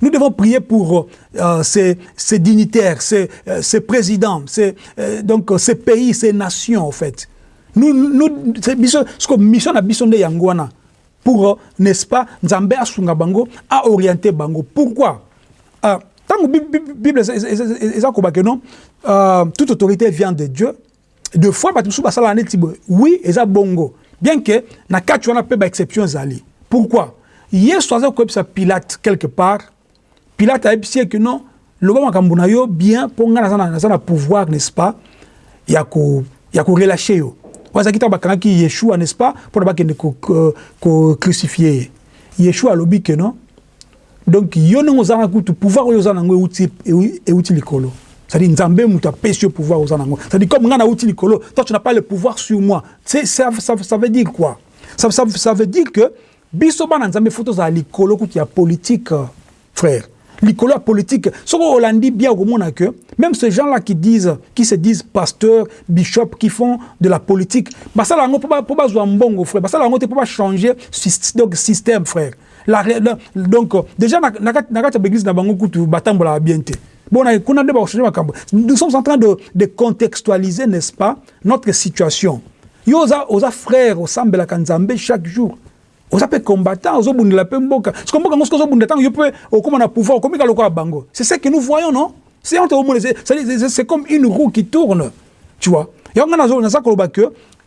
Nous devons prier pour euh, ces, dignitaires, ces, euh, ces présidents, ces, euh, donc, ces pays, ces nations, en fait. Nous, nous, ce que mission a mission de Yangwana, Pour n'est ce pas nzambe asunga bango a oriente bango pourquoi euh, Tant que Bible eza koba que non, euh, toute autorité vient de Dieu. De fois bato mosusu basala neti boye. Oui, eza bongo. Bien que na kati wana pe ba exception ezali. Pourquoi? Yesu aza koyebisa Pilate quelque part Pilate ayebisi ye que non, loba makambo na yo bien mpo ngai naza na pouvoir n'est-ce pas ya ko ya ko relacher yo. Wana ezalaki ntango bakangaki Yeshua n'est-ce pas mpo na bakende ko, ko crucifier ye. Yeshua alobi que non, donc yo ndenge oza na kutu pouvoir oyo oza na yango euti, euti likolo. C'est-à-dire, Nzambe moto apesi yo pouvoir oza nango. C'est-à-dire, comme nga nauti likolo, toi tu n'as pas le pouvoir sur moi. C'est ça, ça, ça veut dire quoi? Ça, ça, ça veut dire que Biso bana nzambe faut tozala likolo kutu ya politique frère likolo ya politique soki olandi bien okomona que meme ce gens là qui disent qui se disent pasteur bishop qui font de la politique basala yango po bazwa mbongo frère basala yango te po ba changer donc système frère la, la donc déjà na, na, na kati ya baeglise na bango kutu batambolaka bien te Bon na kuna nde bako changer makambo. Nous sommes en train de, de contextualiser n'est-ce pas notre situation. Yo oza, oza frère osambelaka Nzambe chaque jour. Oza pe combattant, ozo bundela pe mboka. Siko mboka ngosko ozo bundela tango yo pe okoma na pouvoir, okomi ka lokola bango. C'est ce que nous voyons non? C'est entre au monde, c'est comme une roue qui tourne. Tu vois? Yango nga nazo naza koloba que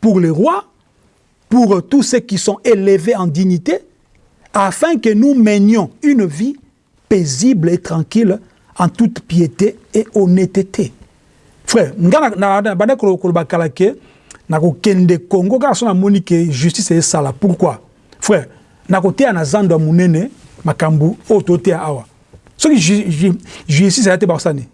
pour le roi, pour tous ceux qui sont elevez en dignite, afin que nous menions une vie paisible et tranquille en toute piete et honnetete. Frère, nga na na na bande ko ko bakala ke na ko kende Congo ka sona moni ke justice est sala. Pourquoi? Frère, na ko teya na zando ya munene makambu o to teya awa. Soki justice ya te ba sani.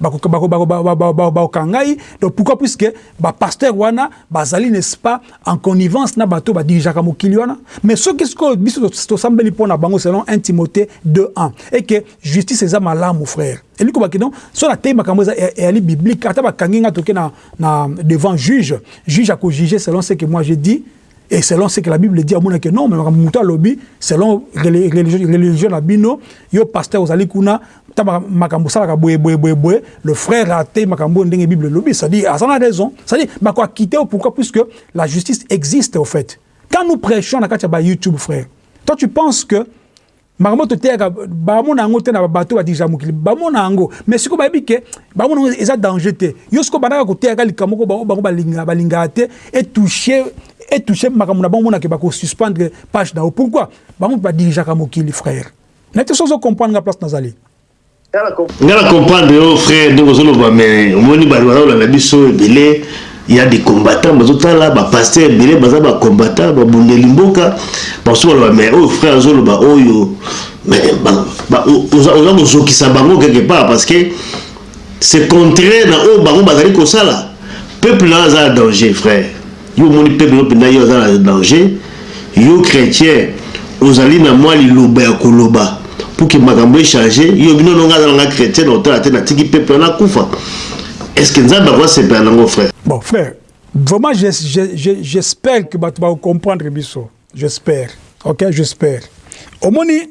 Bakoka ngai donc pourquoi puisque ba pasteurs wana bazali n'est-ce pas en connivence na bato ba dirigeaka mokili wana mais soki sikoyo biso tosambeli mpo na bango selon 1 Timothée 2 ans et que justice eza malamu frère eliko baki donc so na tei makambo eza eyali biblique ata bakangi nga toke na na devant juge juge ako juger selon ce que moi j'ai dit et selon ce que la bible dit amona que non mais makambo moto alobi selon religion na bino yo pasteur ozali kuna ta makambo osalaka boye boye boye boye le frère ate makambo oyo ndenge bible elobi cestadi aza na raison cestadi bako akite yo pourquoi puisque la justice existe au fait quand nous prêchons na kati ya ba youtube frère toi tu penses que Makambo oyo toteyaka bamona yango te na ba bateau badirija mokili bamona yango mais sikoyo bayebi ke bamona yango eza danger te yo sikoyo bandaka koteyaka likambo moko bango bango balinga balingaka te etouche etouche makambo na bango omona ke bako suspendre page na yo pourquoi bango mpe badirijaka mokili frère na te soki ozo comprendre nga place nazali Nga na comprendre yo frère ndenge ozo loba mais omoni batu baza kolanda biso ebele ya des combattants bazo tala ba pasteurs ebele baza ba combattants ba bundeli mboka bakosi baloba mais oyo frère azo loba oyo mais oza kozokisa bango quelque part parce que c'est contraire na oyo bango bazali kosala peuple na aza na danger frère Yo omoni peuple oyo penza ye aza na danger? Yo chretien ozali na mwa liloba ya koloba pour que makambo e change? Yo olobi non non nga aza na nga chretien na kotala te na tiki peuple wana akufa est ce que nzambe ako sepela na ngo frère? Bon frère vraiment je je j'espère que batu bako comprendre biso j'espère ok j'espère omoni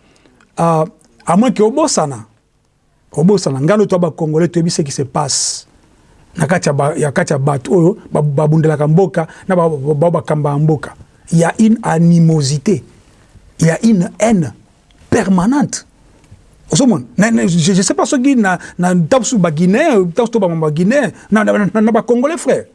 Uh, à moins que obosana, obosana ngano to ba congolais to bise qui se passe na kati ya kati ya bato oyo babundelaka mboka na ba bakamba mboka. Il y a une animosité, il y a une haine permanente. Osomon, je ne sais pas ce qui na na tapsu ba Guinée, tapsu ba ba Guinée, na na na ba Congolais frère,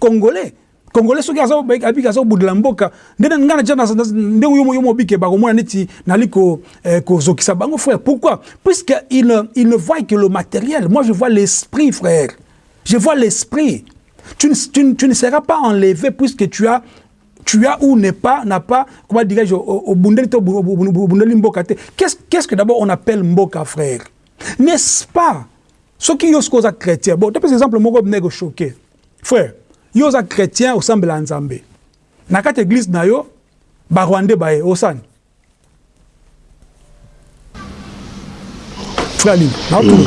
Congolais Congolais soki azo abiki azo budela mboka ndene ngana tjana ndenge yomo yomo bike ba komona neti nali ko eh, ko zokisa bango frère pourquoi puisque il il ne voit que le matériel moi je vois l'esprit frère je vois l'esprit tu, tu, tu ne seras pas enlevé puisque tu as tu as ou n'est pas, n'a pas, comment dirais-je, au Bundeli, Mboka. Qu'est-ce que, que d'abord on appelle Mboka, frère N'est-ce pas Ce qui est chrétien. Bon, tu exemple, mon gars, choqué. Frère, yo oza chretien osambela nzambe na kati eglise na yo ba rwandais baye osani? frère Lino na otuna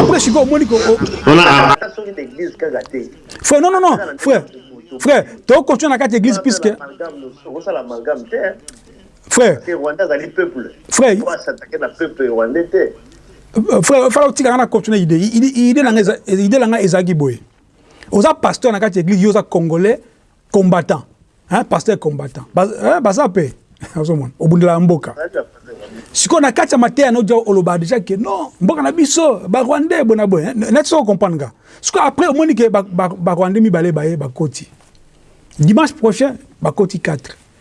après sikoyo omoni ko frère non non non frère frère tokotia na kati église puisque Frère. Te Rwanda azali peuple. Frère. Oyo asatake na peuple rwandais te. Euh, frère, fala otika nga na continue idée. Idée na nga idée na nga ezaki boye. Oza pasteur na kati église, yo oza congolais combattant. Hein, pasteur combattant. Ba, hein, baza pe. Ozomona, obundela mboka. Siko na kati ya mateya no jao oloba déjà que non, mboka na biso ba rwandais bona boye. Hein? Na tso comprendre nga. Siko après omoni que ba, ba, ba rwandais mibale baye bakoti. Dimanche prochain bakoti 4.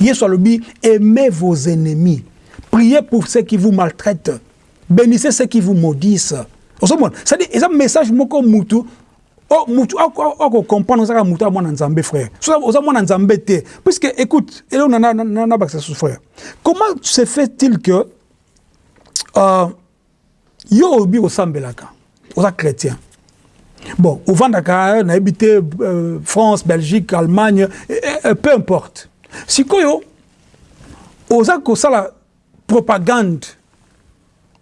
Yesu alobi aimez vos ennemis, priez pour ceux qui vous maltraitent, benissez ceux qui vous maudissent. Ozomona, c'est-à-dire eza message moko mutu Oh, mutu oko comprendre ozaka mutu ya mwana nzambe frère. So oza mwana nzambe te. Puisque écoute, et on a na na bakisa sous frère. Comment se fait-il que euh, Yo olobi osambelaka oza chretien bon ovandaka nayebi te France Belgique Allemagne peu importe sikoyo oza kosala propagande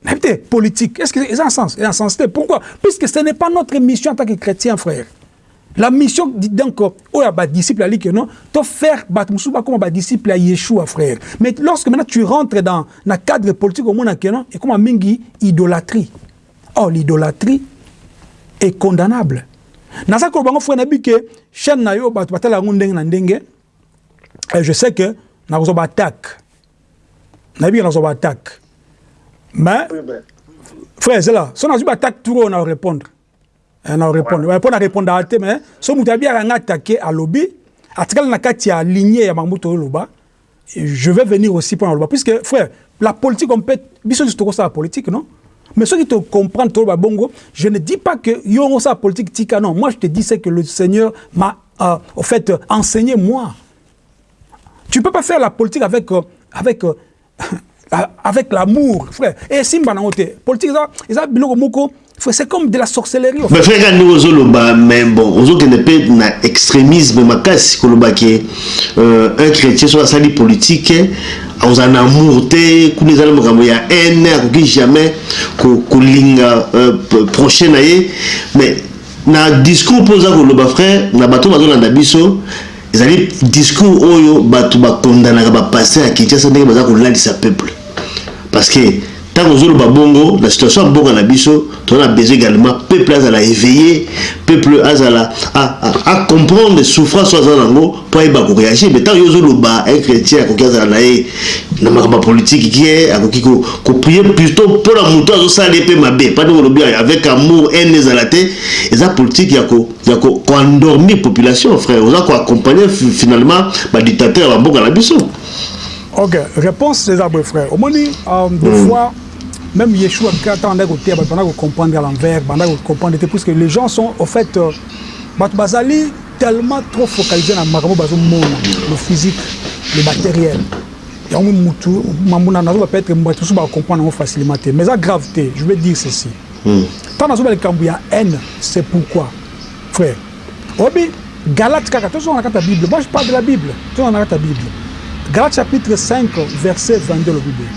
nayebi te politique est-ce que eza na sens eza na sens te pourquoi puisque ce n'est pas notre mission en tant que chretien frère La mission donc oyo ya ba disciples ali que non to faire bato mosusu bakoma ba disciples ya Yeshua frère mais lorsque maintenant tu rentres dans na cadre politique omona que non ekoma mingi idolatrie or l'idolatrie est condamnable naza ko bango frère na bi que chaîne na yo bato batala yango ndenge na ndenge et je sais que na ko ba attaque na bi na ko ba attaque mais frère zela so na ba attaque tour na répondre Eh, na repondre ouais. pona repondre ate mais so mutu abi anga attaquer alobi atikala na kati ya lignée ya makambo toloba je vais venir aussi pona loba puisque frère la politique on peut biso juste ko sa politique non mais ceux qui te comprennent toloba bongo je ne dis pas que yo on sa politique tika non moi je te dis c'est que le Seigneur m'a euh, au fait enseigné moi tu peux pas faire la politique avec euh, avec euh, avec l'amour frère et simba nango te politique eza eza biloko moko c'est comme de la sorcellerie mais frère kandi ozo loba mais bon ozo kende pe na extrémisme makasi koloba ke euh, un chrétien soit asali politique akozala na amour te kuna ezali makambo ya haine akoki jamais kolinga euh, prochain na ye mais na discours mpo oza koloba frère na bato bazolanda biso Ezali discours oyo batu ba condanaka ba pasteur ya Kinshasa ndenge baza kolalisa peuple parce que tango ozo loba bongo na situation ya mboka na biso toza na besoin egalement peuple azala eveille peuple azala a, a, a comprendre souffrance aza nango po ayeba ko reagir mais tango yo ozo loba un chrétien akoki azala na ye na makambo ya politique kie akoki ko, ko prier plutôt mpo na moto azosala ye mpe mabe pande olobi avec amour haine ezala te eza politique ya ko ya ko ko endormir population frère oza ko accompagner finalement ba dictateurs ya mboka na biso Ok, réponse eza boye frère. Omoni euh, des mm. fois même Yeshua quand on a côté banda ko comprendre à l'envers, banda ko comprendre plus que les gens sont au fait euh, bat bazali tellement trop focalisé na makambo bazo mona le physique, le matériel. yango mutu mambo na nazo peut-être mbatu so ba comprendre facilement te mais ça grave te je veux dire ceci Tango nazoloba likambo ya haine c'est pourquoi frère oyebi Galates kaka tozonga na kati ya bible moi je parle de la bible tozonga na kati ya bible Galates chapitre 5 verset 22 elobi boye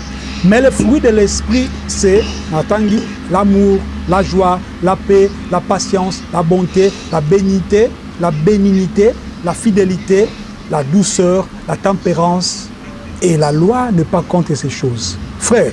mais le fruit de l'esprit c'est natangi l'amour la joie la paix la patience la bonté la benignité la benignité la fidelite la douceur la temperance et la loi n'est pas contre ces choses frère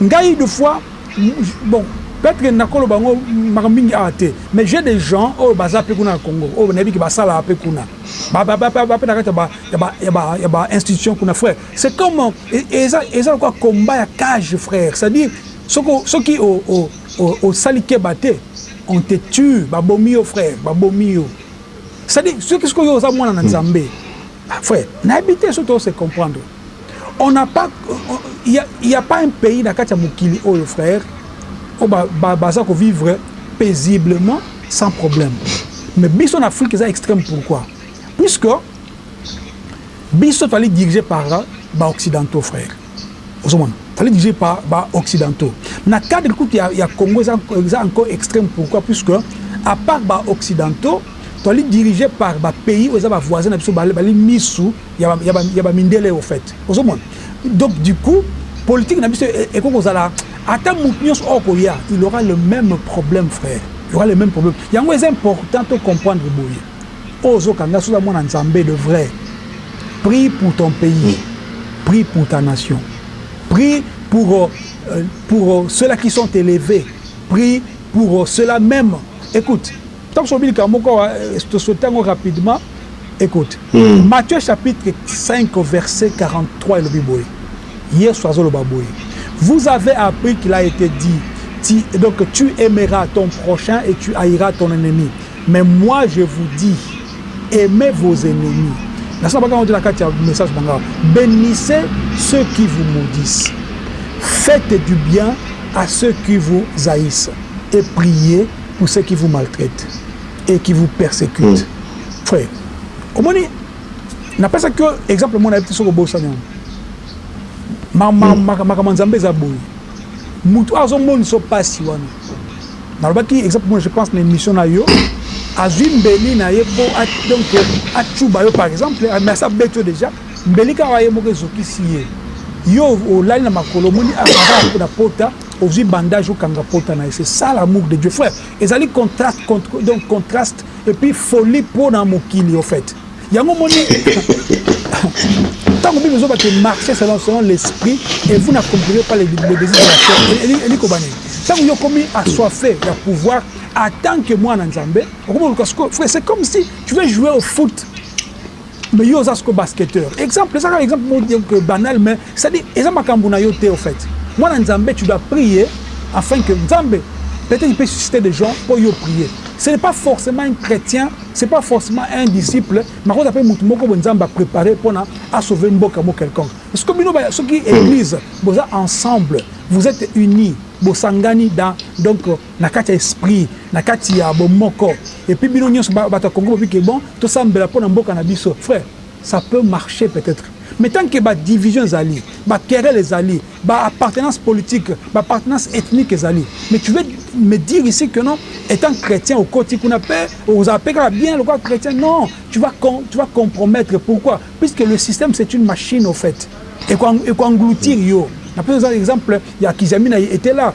Ngai de fois bon peut etre nako loba ngo makambo mingi awa te mais j'ai des gens oyo baza pe kuna na Congo oyo nayebi ke ba salaka pe kuna ba ba ba ba pe na kati ya ba ya ba ya ba institution kuna frère c'est comme eza eza lokola combat ya cage frère c'est à dire soki soki o o o osali keba te on te tue ba bomi yo frère ba bomi yo c'est à dire soki soki yo oza mwana na Nzambe Frère nayebi te soki tozo se comprendre on n'a pas il ya pas un pays na kati ya mokili oyo frère oyo ba ba baza ko vivre paisiblement sans problème mais biso na Afrique eza extreme pourquoi puisque biso tozali dirige par ba occidentaux frère ozo mona tozali dirige par ba occidentaux na cadre kutu ya ya Congo eza eza encore extreme pourquoi puisque à part ba occidentaux Toali dirige par ba pays oyo eza ba voisin na biso bali misu ya ba mindele au faite ozo mona donc du coup politique na biso ekoki kozala ata mutu nionso oyo akoya il aura le meme problème frère il aura le meme problème yango eza important to comprendre boye oyo ozo kanga soki oza mwana nzambe de vrai prie pour ton pays prie pour ta nation prie pour pour ceux là qui sont eleve prie pour ceux là meme ecoute tant sobi likambo moko tosotango rapidement écoute mm. matthieu chapitre 5 verset 43 elobi boye Yesu azoloba boye. Vous avez appris qu'il a été dit tu, donc tu aimeras ton prochain et tu haïras ton ennemi. Mais moi je vous dis aimez vos ennemis. La on dit la carte message Bénissez ceux qui vous maudissent. Faites du bien à ceux qui vous haïssent et priez Pour ceux qui vous maltraitent et qui vous persécutent. Mm. Frère, omoni napesaki yo exemple mona yebi te soki obosani yango makambo ya nzambe eza boye motu oyo azomonisa mpasi wana nalobaki exemple mona je pense na émission na yo azwi mbeli na ye mpo donc acuba yo par exemple mais abeti yo déjà mbeli kaka ye moko ezokisi ye yo olali na makolo omoni akaka na pota Ozui bandage okanga pota naye c'est ça l'amour de Dieu frère ezali contraste donc contraste et puis folie pona mokili au fait yango moni tango bible ezoba ke marcher selon selon l'esprit et vous n'accomplirez pas les désirs de la chair eliko bani tango yo komi assoiffé ya pouvoir en tant que mwana nzambe okomi oluka siko frère c'est comme si tu veux jouer au foot Mais yo oza siko basketteur. Exemple eza kaka exemple moko donc euh, banal mais c'est dire eza makambu na yo te au fait. Mwana Nzambe tu dois prier afin que Nzambe peut-être il peut susciter des gens pour yo prier. Ce n'est pas forcément un chrétien, c'est pas forcément un disciple, mais akoza pe mutu moko bo Nzambe a préparer pona a sauver mboka mo quelconque. Parce que bino ba soki église boza ensemble, vous êtes unis, bosangani dans donc na kati ya esprit na kati ya bomoko epuis bino nionso batu ya congo bobi ke bon tosambela pona mboka na biso frere sa peut marche peut etre mais tant ke ba division ezali ba querelle ezali ba appartenance politique ba appartenance ethnique ezali mais tu veux me dire ici que non etant chretien okoti kuna pe okozala pe kaka bien lokola chretien non tu vas tu vas compromettre pourquoi puisque le système c'est une machine au faite eko engloutir yo na pesa exemple ya kiziamina etela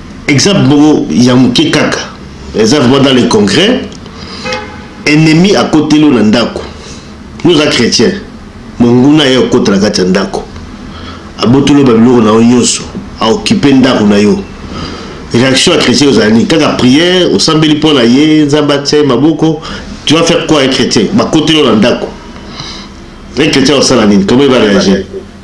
Exemple moko ya muke kaka eza vraiment dans le congrès ennemi akoteli yo na ndaku yo oza chretien monguna aye kokota na kati ya ndaku abotoli yo ba biloko na yo nionso a occupe ndaku na yo reaction ya chretien ozala nini kaka prière osambeli pona ye nzambe atia ye maboko tu vas faire quoi un chretien bakoteli yo na ndaku un chretien akosala nini comment il va reagir?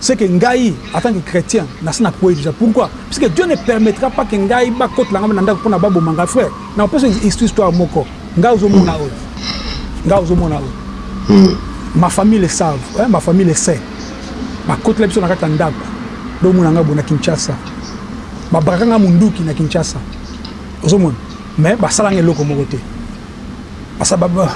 ce que ngai en tant que chretien nasi na kueyi dejà pourquoi ce que Dieu ne permettra pas que ngai ba kotela ngai na ndaku pona ba boma ngai frère nako pesa yo histoire moko ngai ozo mona oyo ngai ozo mona oyo ma famille le savent eh ma famille le sait ba kotela biso na kati ya ndaku bo mona ngai boye na Kinshasa ba brakaka ngai munduki na Kinshasa ozo mona mais ba sala ngai eloko moko te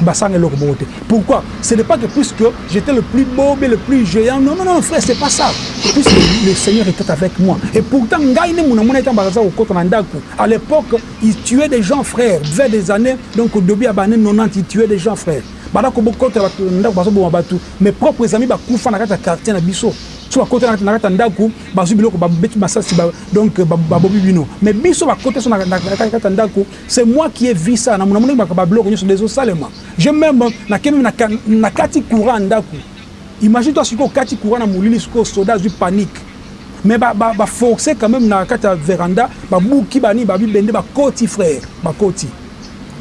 ba sanga eloko moko te pourquoi ce n'est pas que plus que j'étais le plus beau mais le plus géant non non non frère c'est pas ça plus que le Seigneur était avec moi et pourtant ngai ne muna muna etant bakaza kokota na ndaku à l'époque il tuait des gens frère vers des années donc au début à bane 90 il tuait des gens frère bana ko bokota batu ndaku bazo boma batu mais propres amis bakufa na kata quartier na biso so bakota na kata ndaku bazwi biloko babeti masasi donc babobi bino mais biso bakota so na kata ndaku C'est moi qui ai vu ça na mona mona ba blocs nioso dezo salema je meme na kemi na na kati courant ndaku imagine toi siko kati courant na molili siko soda azui panique mais ba ba, ba forcer quand même na kati ya veranda ba buki ba ni ba bibende ba koti frère ba koti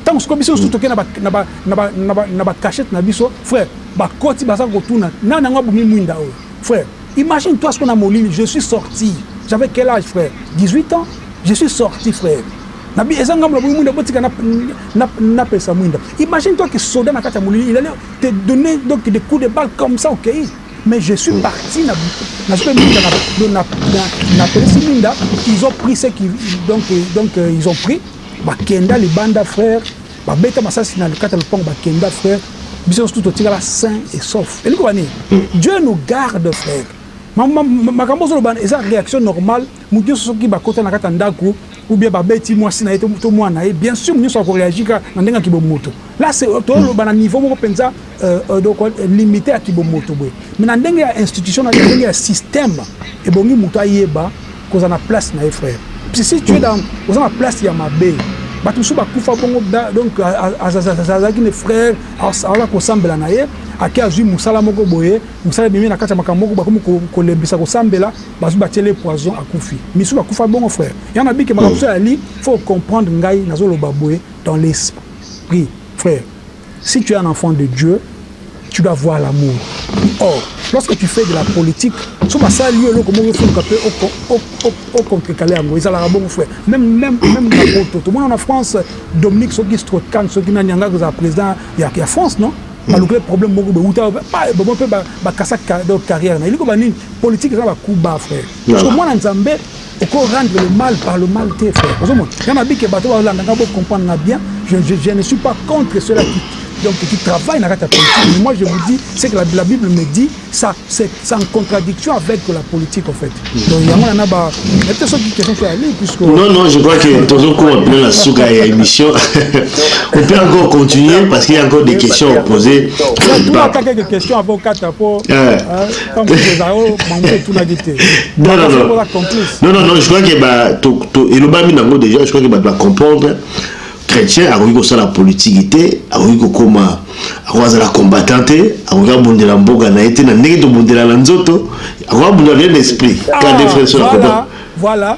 tango siko biso susu toke na ba na ba na ba na ba, na ba cachette na biso frère ba koti baza kotuna nani yango abumi mwinda oyo frère Imagine toi sikoyo na molili je suis sorti j'avais quel age frère 18 ans je suis sorti frère na bi eza ngambo na boyi mwinda botika na na na pesa mwinda imagine toi que soda na kati ya molili il allait te donner donc des coups de balle comme ça okay mais je suis parti na na sobe mwinda na na na na pesi mwinda ils ont pris ce qui donc donc ils ont pris bakenda libanda frère Ba beta masasi na kati ya lopango ba kenda frère biso nionso tout totikala sain et sauf elingi koloba nini Dieu nous garde frère makambo ozoloba eza reaction normale mutu nionso soki bakota na kati ya ndaku ou bien babeti mwasi na ye to mwana na ye bien sur nionso ako reagir kaka na ndenge ya kibomoto là c'est toloba na niveau moko penza Euh, donc limite ya kibomoto boye mais na ndenge ya institution na ndenge ya système ebongi moto ayeba kozala na place na ye frère parce si tu es dans oza na place ya mabe bato mosusu bakufa bongo donc azalaki ne frère aza kosambela na ye ake azwi mosala moko boye mosala ebimi na kati ya makambo moko bakomi kolembisa kosambela bazwi batiele poison akufi misusu bakufa bongo frère yango nabike makambo mosusu yali faut comprendre ngai nazoloba boye dans l'esprit frère Si tu es un enfant de Dieu tu dois voir l'amour or lorsque tu fais de la politique soki basali yo eloko moko efuluka pe o contrecaler yango ezalaka bongo frère meme meme meme na poto tomona na France Dominique soki Strauss-Kahn soki nani anga kozala president ya ya France non balukele problème moko boye wuta ba bomoi pe ba ba kasa donc carrière na ye eliko ba nini politique eza ba coup bas frère parce que mwana Nzambe Oko rendre le mal par le mal te frère ozo mona nga na bike bato balanda nga bo comprendre nga bien je, je, je ne suis pas contre cela qui donc qui travaille na kati ya politique mais moi je vous dis c'est que la, la Bible me dit ça c'est en contradiction avec la politique en fait donc yango na na ba mais peut-être soki question soit allée puisque non non je crois que tozo koma bien la suka ya émission on peut encore continuer parce qu'il y a encore des questions à poser tu as quelques questions avant kata po euh, Non, non, non, je crois que bah, tout, tout, et le bami nango déjà, je crois que bah, bah comprendre, chrétien, akoki kosala politique te, akoki kokoma, akoki azala combattant te, akoki abundela mboka na ye te, na ndenge tobundela na nzoto, akoki abundela bien l'esprit, ah, voilà, voilà.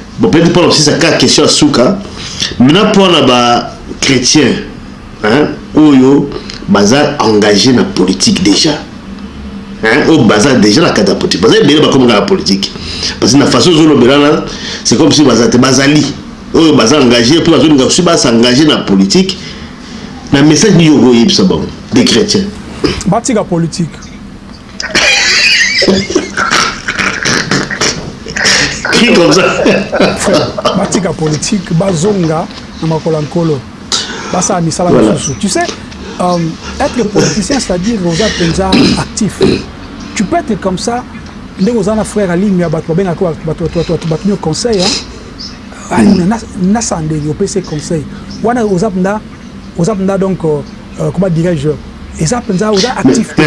Bon peut-être pour l'obscisa ka question ya suka maintenant pour na ba chrétiens hein oyo baza engagé na politique déjà hein au baza déjà la kata politique baza ebele bakoma na politique parce que na façon zo lobela na c'est comme si baza te bazali oyo baza engagé pour bazo linga aussi ba s'engager na politique na message ni yo ko yebisa bango des chrétiens batika politique qui comme ça batika politique bazonga na makolo ya nkolo basala misala mosusu tu sais euh, être politicien c'est-à-dire oza mpenza actif tu peux être comme ça ndenge oza na frère alimia bato babengaka bato nio conseil Aluna na sandeli opesi ye conseil wana oza penda oza penda donc euh, comment dirais-je eza penza oza actif te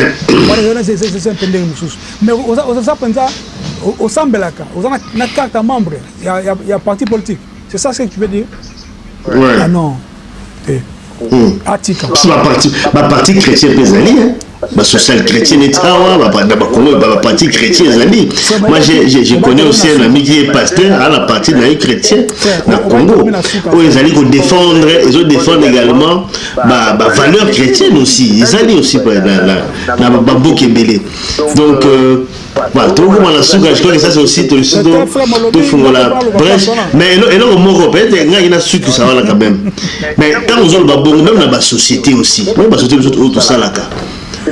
wana eza na zeze zeze mpe ndenge mosusu mais oza oza penza osambelaka oza na, na carte ya membre ya, ya, ya parti politique c'est ça ce que tu veux dire ouais. ah non baparti chrétien mpe ezali basocial chrétien neti awa na bakongo baparti chrétien ezali moi je connais aussi un ami qui est pasteur a na parti na ye chrétien na congo oyo ezali kodefendre ezo defendre également bavaleur chrétienne aussi ezali aussi na bamboka ebele donc euh, Voilà, tokoma na suka je crois que ça c'est aussi solution tofungola brèche mais eloko moko peut-être ngaki nasukisa wana quand même mais ntango ozoloba bongo même na basociété aussi meme basociété biso oyo tosalaka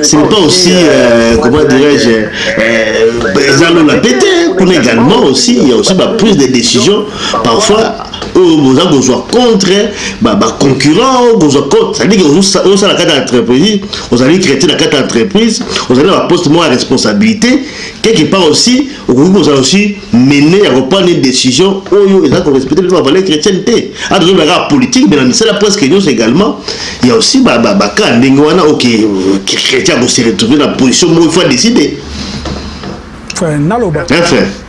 ce n'est pas aussi euh, comment dirais-je euh, eza lola pete kuna également aussi il y a aussi ba prise de décision parfois oyo boza kozwa contre ba ba concurrent oyo kozwa contre c'est-à-dire que ozo sala kata entreprise ozali traité na kata entreprise ozali na ba poste moko ya responsabilité quelque part aussi okoki kozala aussi mené ya koprendre une décision oyo eza ko respecter biso ba valeur chrétienne te a tozo bela kaka politique mais na misala presque nyonso également il y a aussi ba ba ba cas ndenge wana ok chrétien ko se retrouver na position moko il faut décider naloba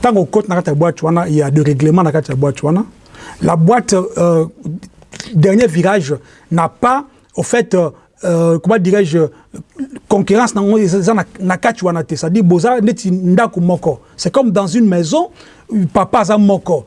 Tango okoti na kati ya boîte wana, il y a de règlement na kati ya boîte wana. La boîte, euh, dernier virage n'a pas, au fait, euh, euh, comment dirais-je, concurrence nango eza na, na kati wana te. C'est-à-dire boza neti ndaku moko. C'est comme dans une maison, papa aza moko.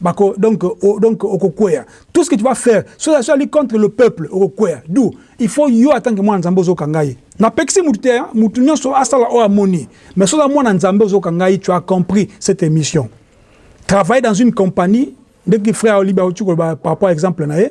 Bako donc o, donc okokueya tout ce que tu vas faire soki azo ali contre le peuple okokueya d'où il faut yo en tant que mwana nzambe ozoka ngai na pekisi mutu te hein mutu nionso asala oyo amoni mais soki mwana nzambe ozoka ngai tu as compris cette emission travailler dans une compagnie ndeki frère oliba otikoloba par rapport exemple na ye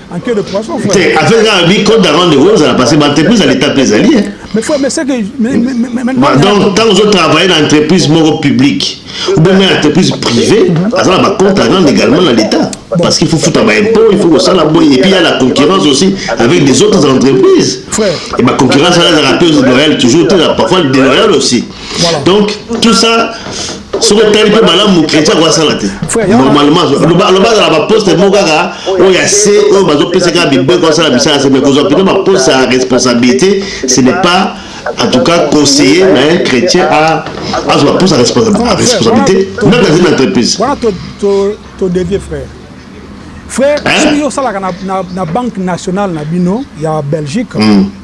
Te, affaire kaka bi code avant de vous ezala parce que ba entreprise ya l'etat pe ezali hein. Mais frère, mais c'est que mais, mais, mais, mais, bah, donc tant ozo travailler na entreprise moko publique ou bien na entreprise privée, aza na ba compte à rendre également na l'etat parce qu'il faut foutre ba impôts, il faut kosala boye et puis il y a la concurrence aussi avec des autres entreprises. Et ba concurrence là ezalaka pe loyale toujours te, parfois déloyale aussi. Voilà. Donc tout ça soki otali mpe malamu chrétien akoki asala te normalement aloba azala baposte moko kaka oyo ya se oyo bazopesa kaka bibeko asala misala se me kozwa mpena baposte ya responsabilité ce n'est pas en tout cas conseiller na un chrétien azwa baposte ya responsabilité meme dans une entreprise wana todevie frère frère soki osalaka na banque nationale na bino ya belgique hmm.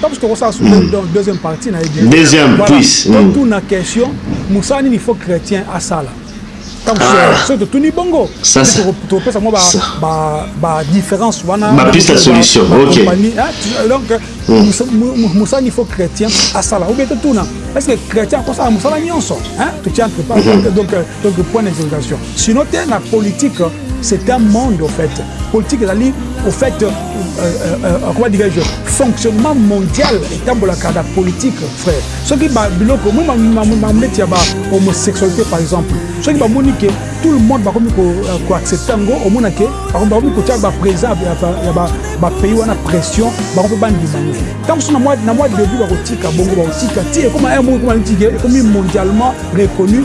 Taps tokosala sur mm. donc deuxième partie na yebi. Deuxième voilà. plus. Mm. Donc tuna question musala nini faut chrétien asala. Taps ah. so to tuni bongo. Ça c'est to pesa moi ba ba ba différence wana. Ba piste la solution. OK. Hein? Donc mm. musala nini faut chrétien asala. Ou bien to tuna est-ce que chrétien akosala musala nyonso hein? To tiens entre parenthèses mm-hmm. donc euh, donc point d'interrogation. Sinon te na politique C'est un monde au fait. Politique ezali au fait euh, euh, euh, comment dirais-je fonctionnement mondial etambolaka na politique frère. Soki ba biloko moi mamleti ya ba homosexualité par exemple. Soki bamoni ke tout le monde bakomi ko ko accepter yango omona ke bakomi kotia ba présent ya ba ba pays wana pression bakomi bandima yango. Ntango so na mwa na mwa début bakotika bongo bakotika ti ekoma un mot ekoma nitike ekomi mondialement reconnu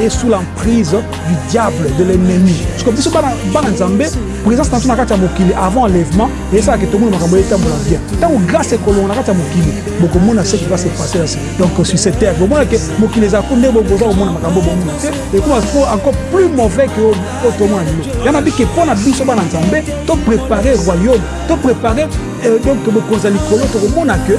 et sous l'emprise du diable de l'ennemi siko biso bana bana nzambe présence na biso na kati ya mokili avant enlèvement esalaka etomona makambo etambola bien ntango grâce ekolonga na kati ya mokili bokomona ce qui va se passer ainsi donc sur cette terre bomona ke mokili ezalako nde boza komona makambo bomona te ekoma fo encore plus mauvais que oyo tomona lelo ya nabi ke mpo na biso bana nzambe to préparer royaume to préparer euh, donc bokonzi ya likolo tokomona ke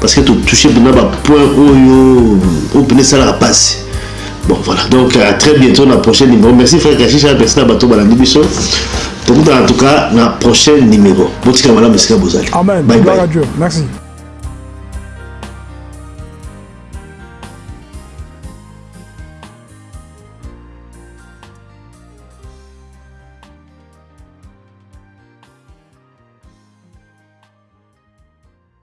parce que to touche pena ba point oyo oyo pena esalaka pasi bon voilà donc à très bientôt na prochain numéro merci frère kashisha merci na bato balandi biso tokutana en tout cas na prochain numéro botika malamu esika bozali amen bye bye Dieu. merci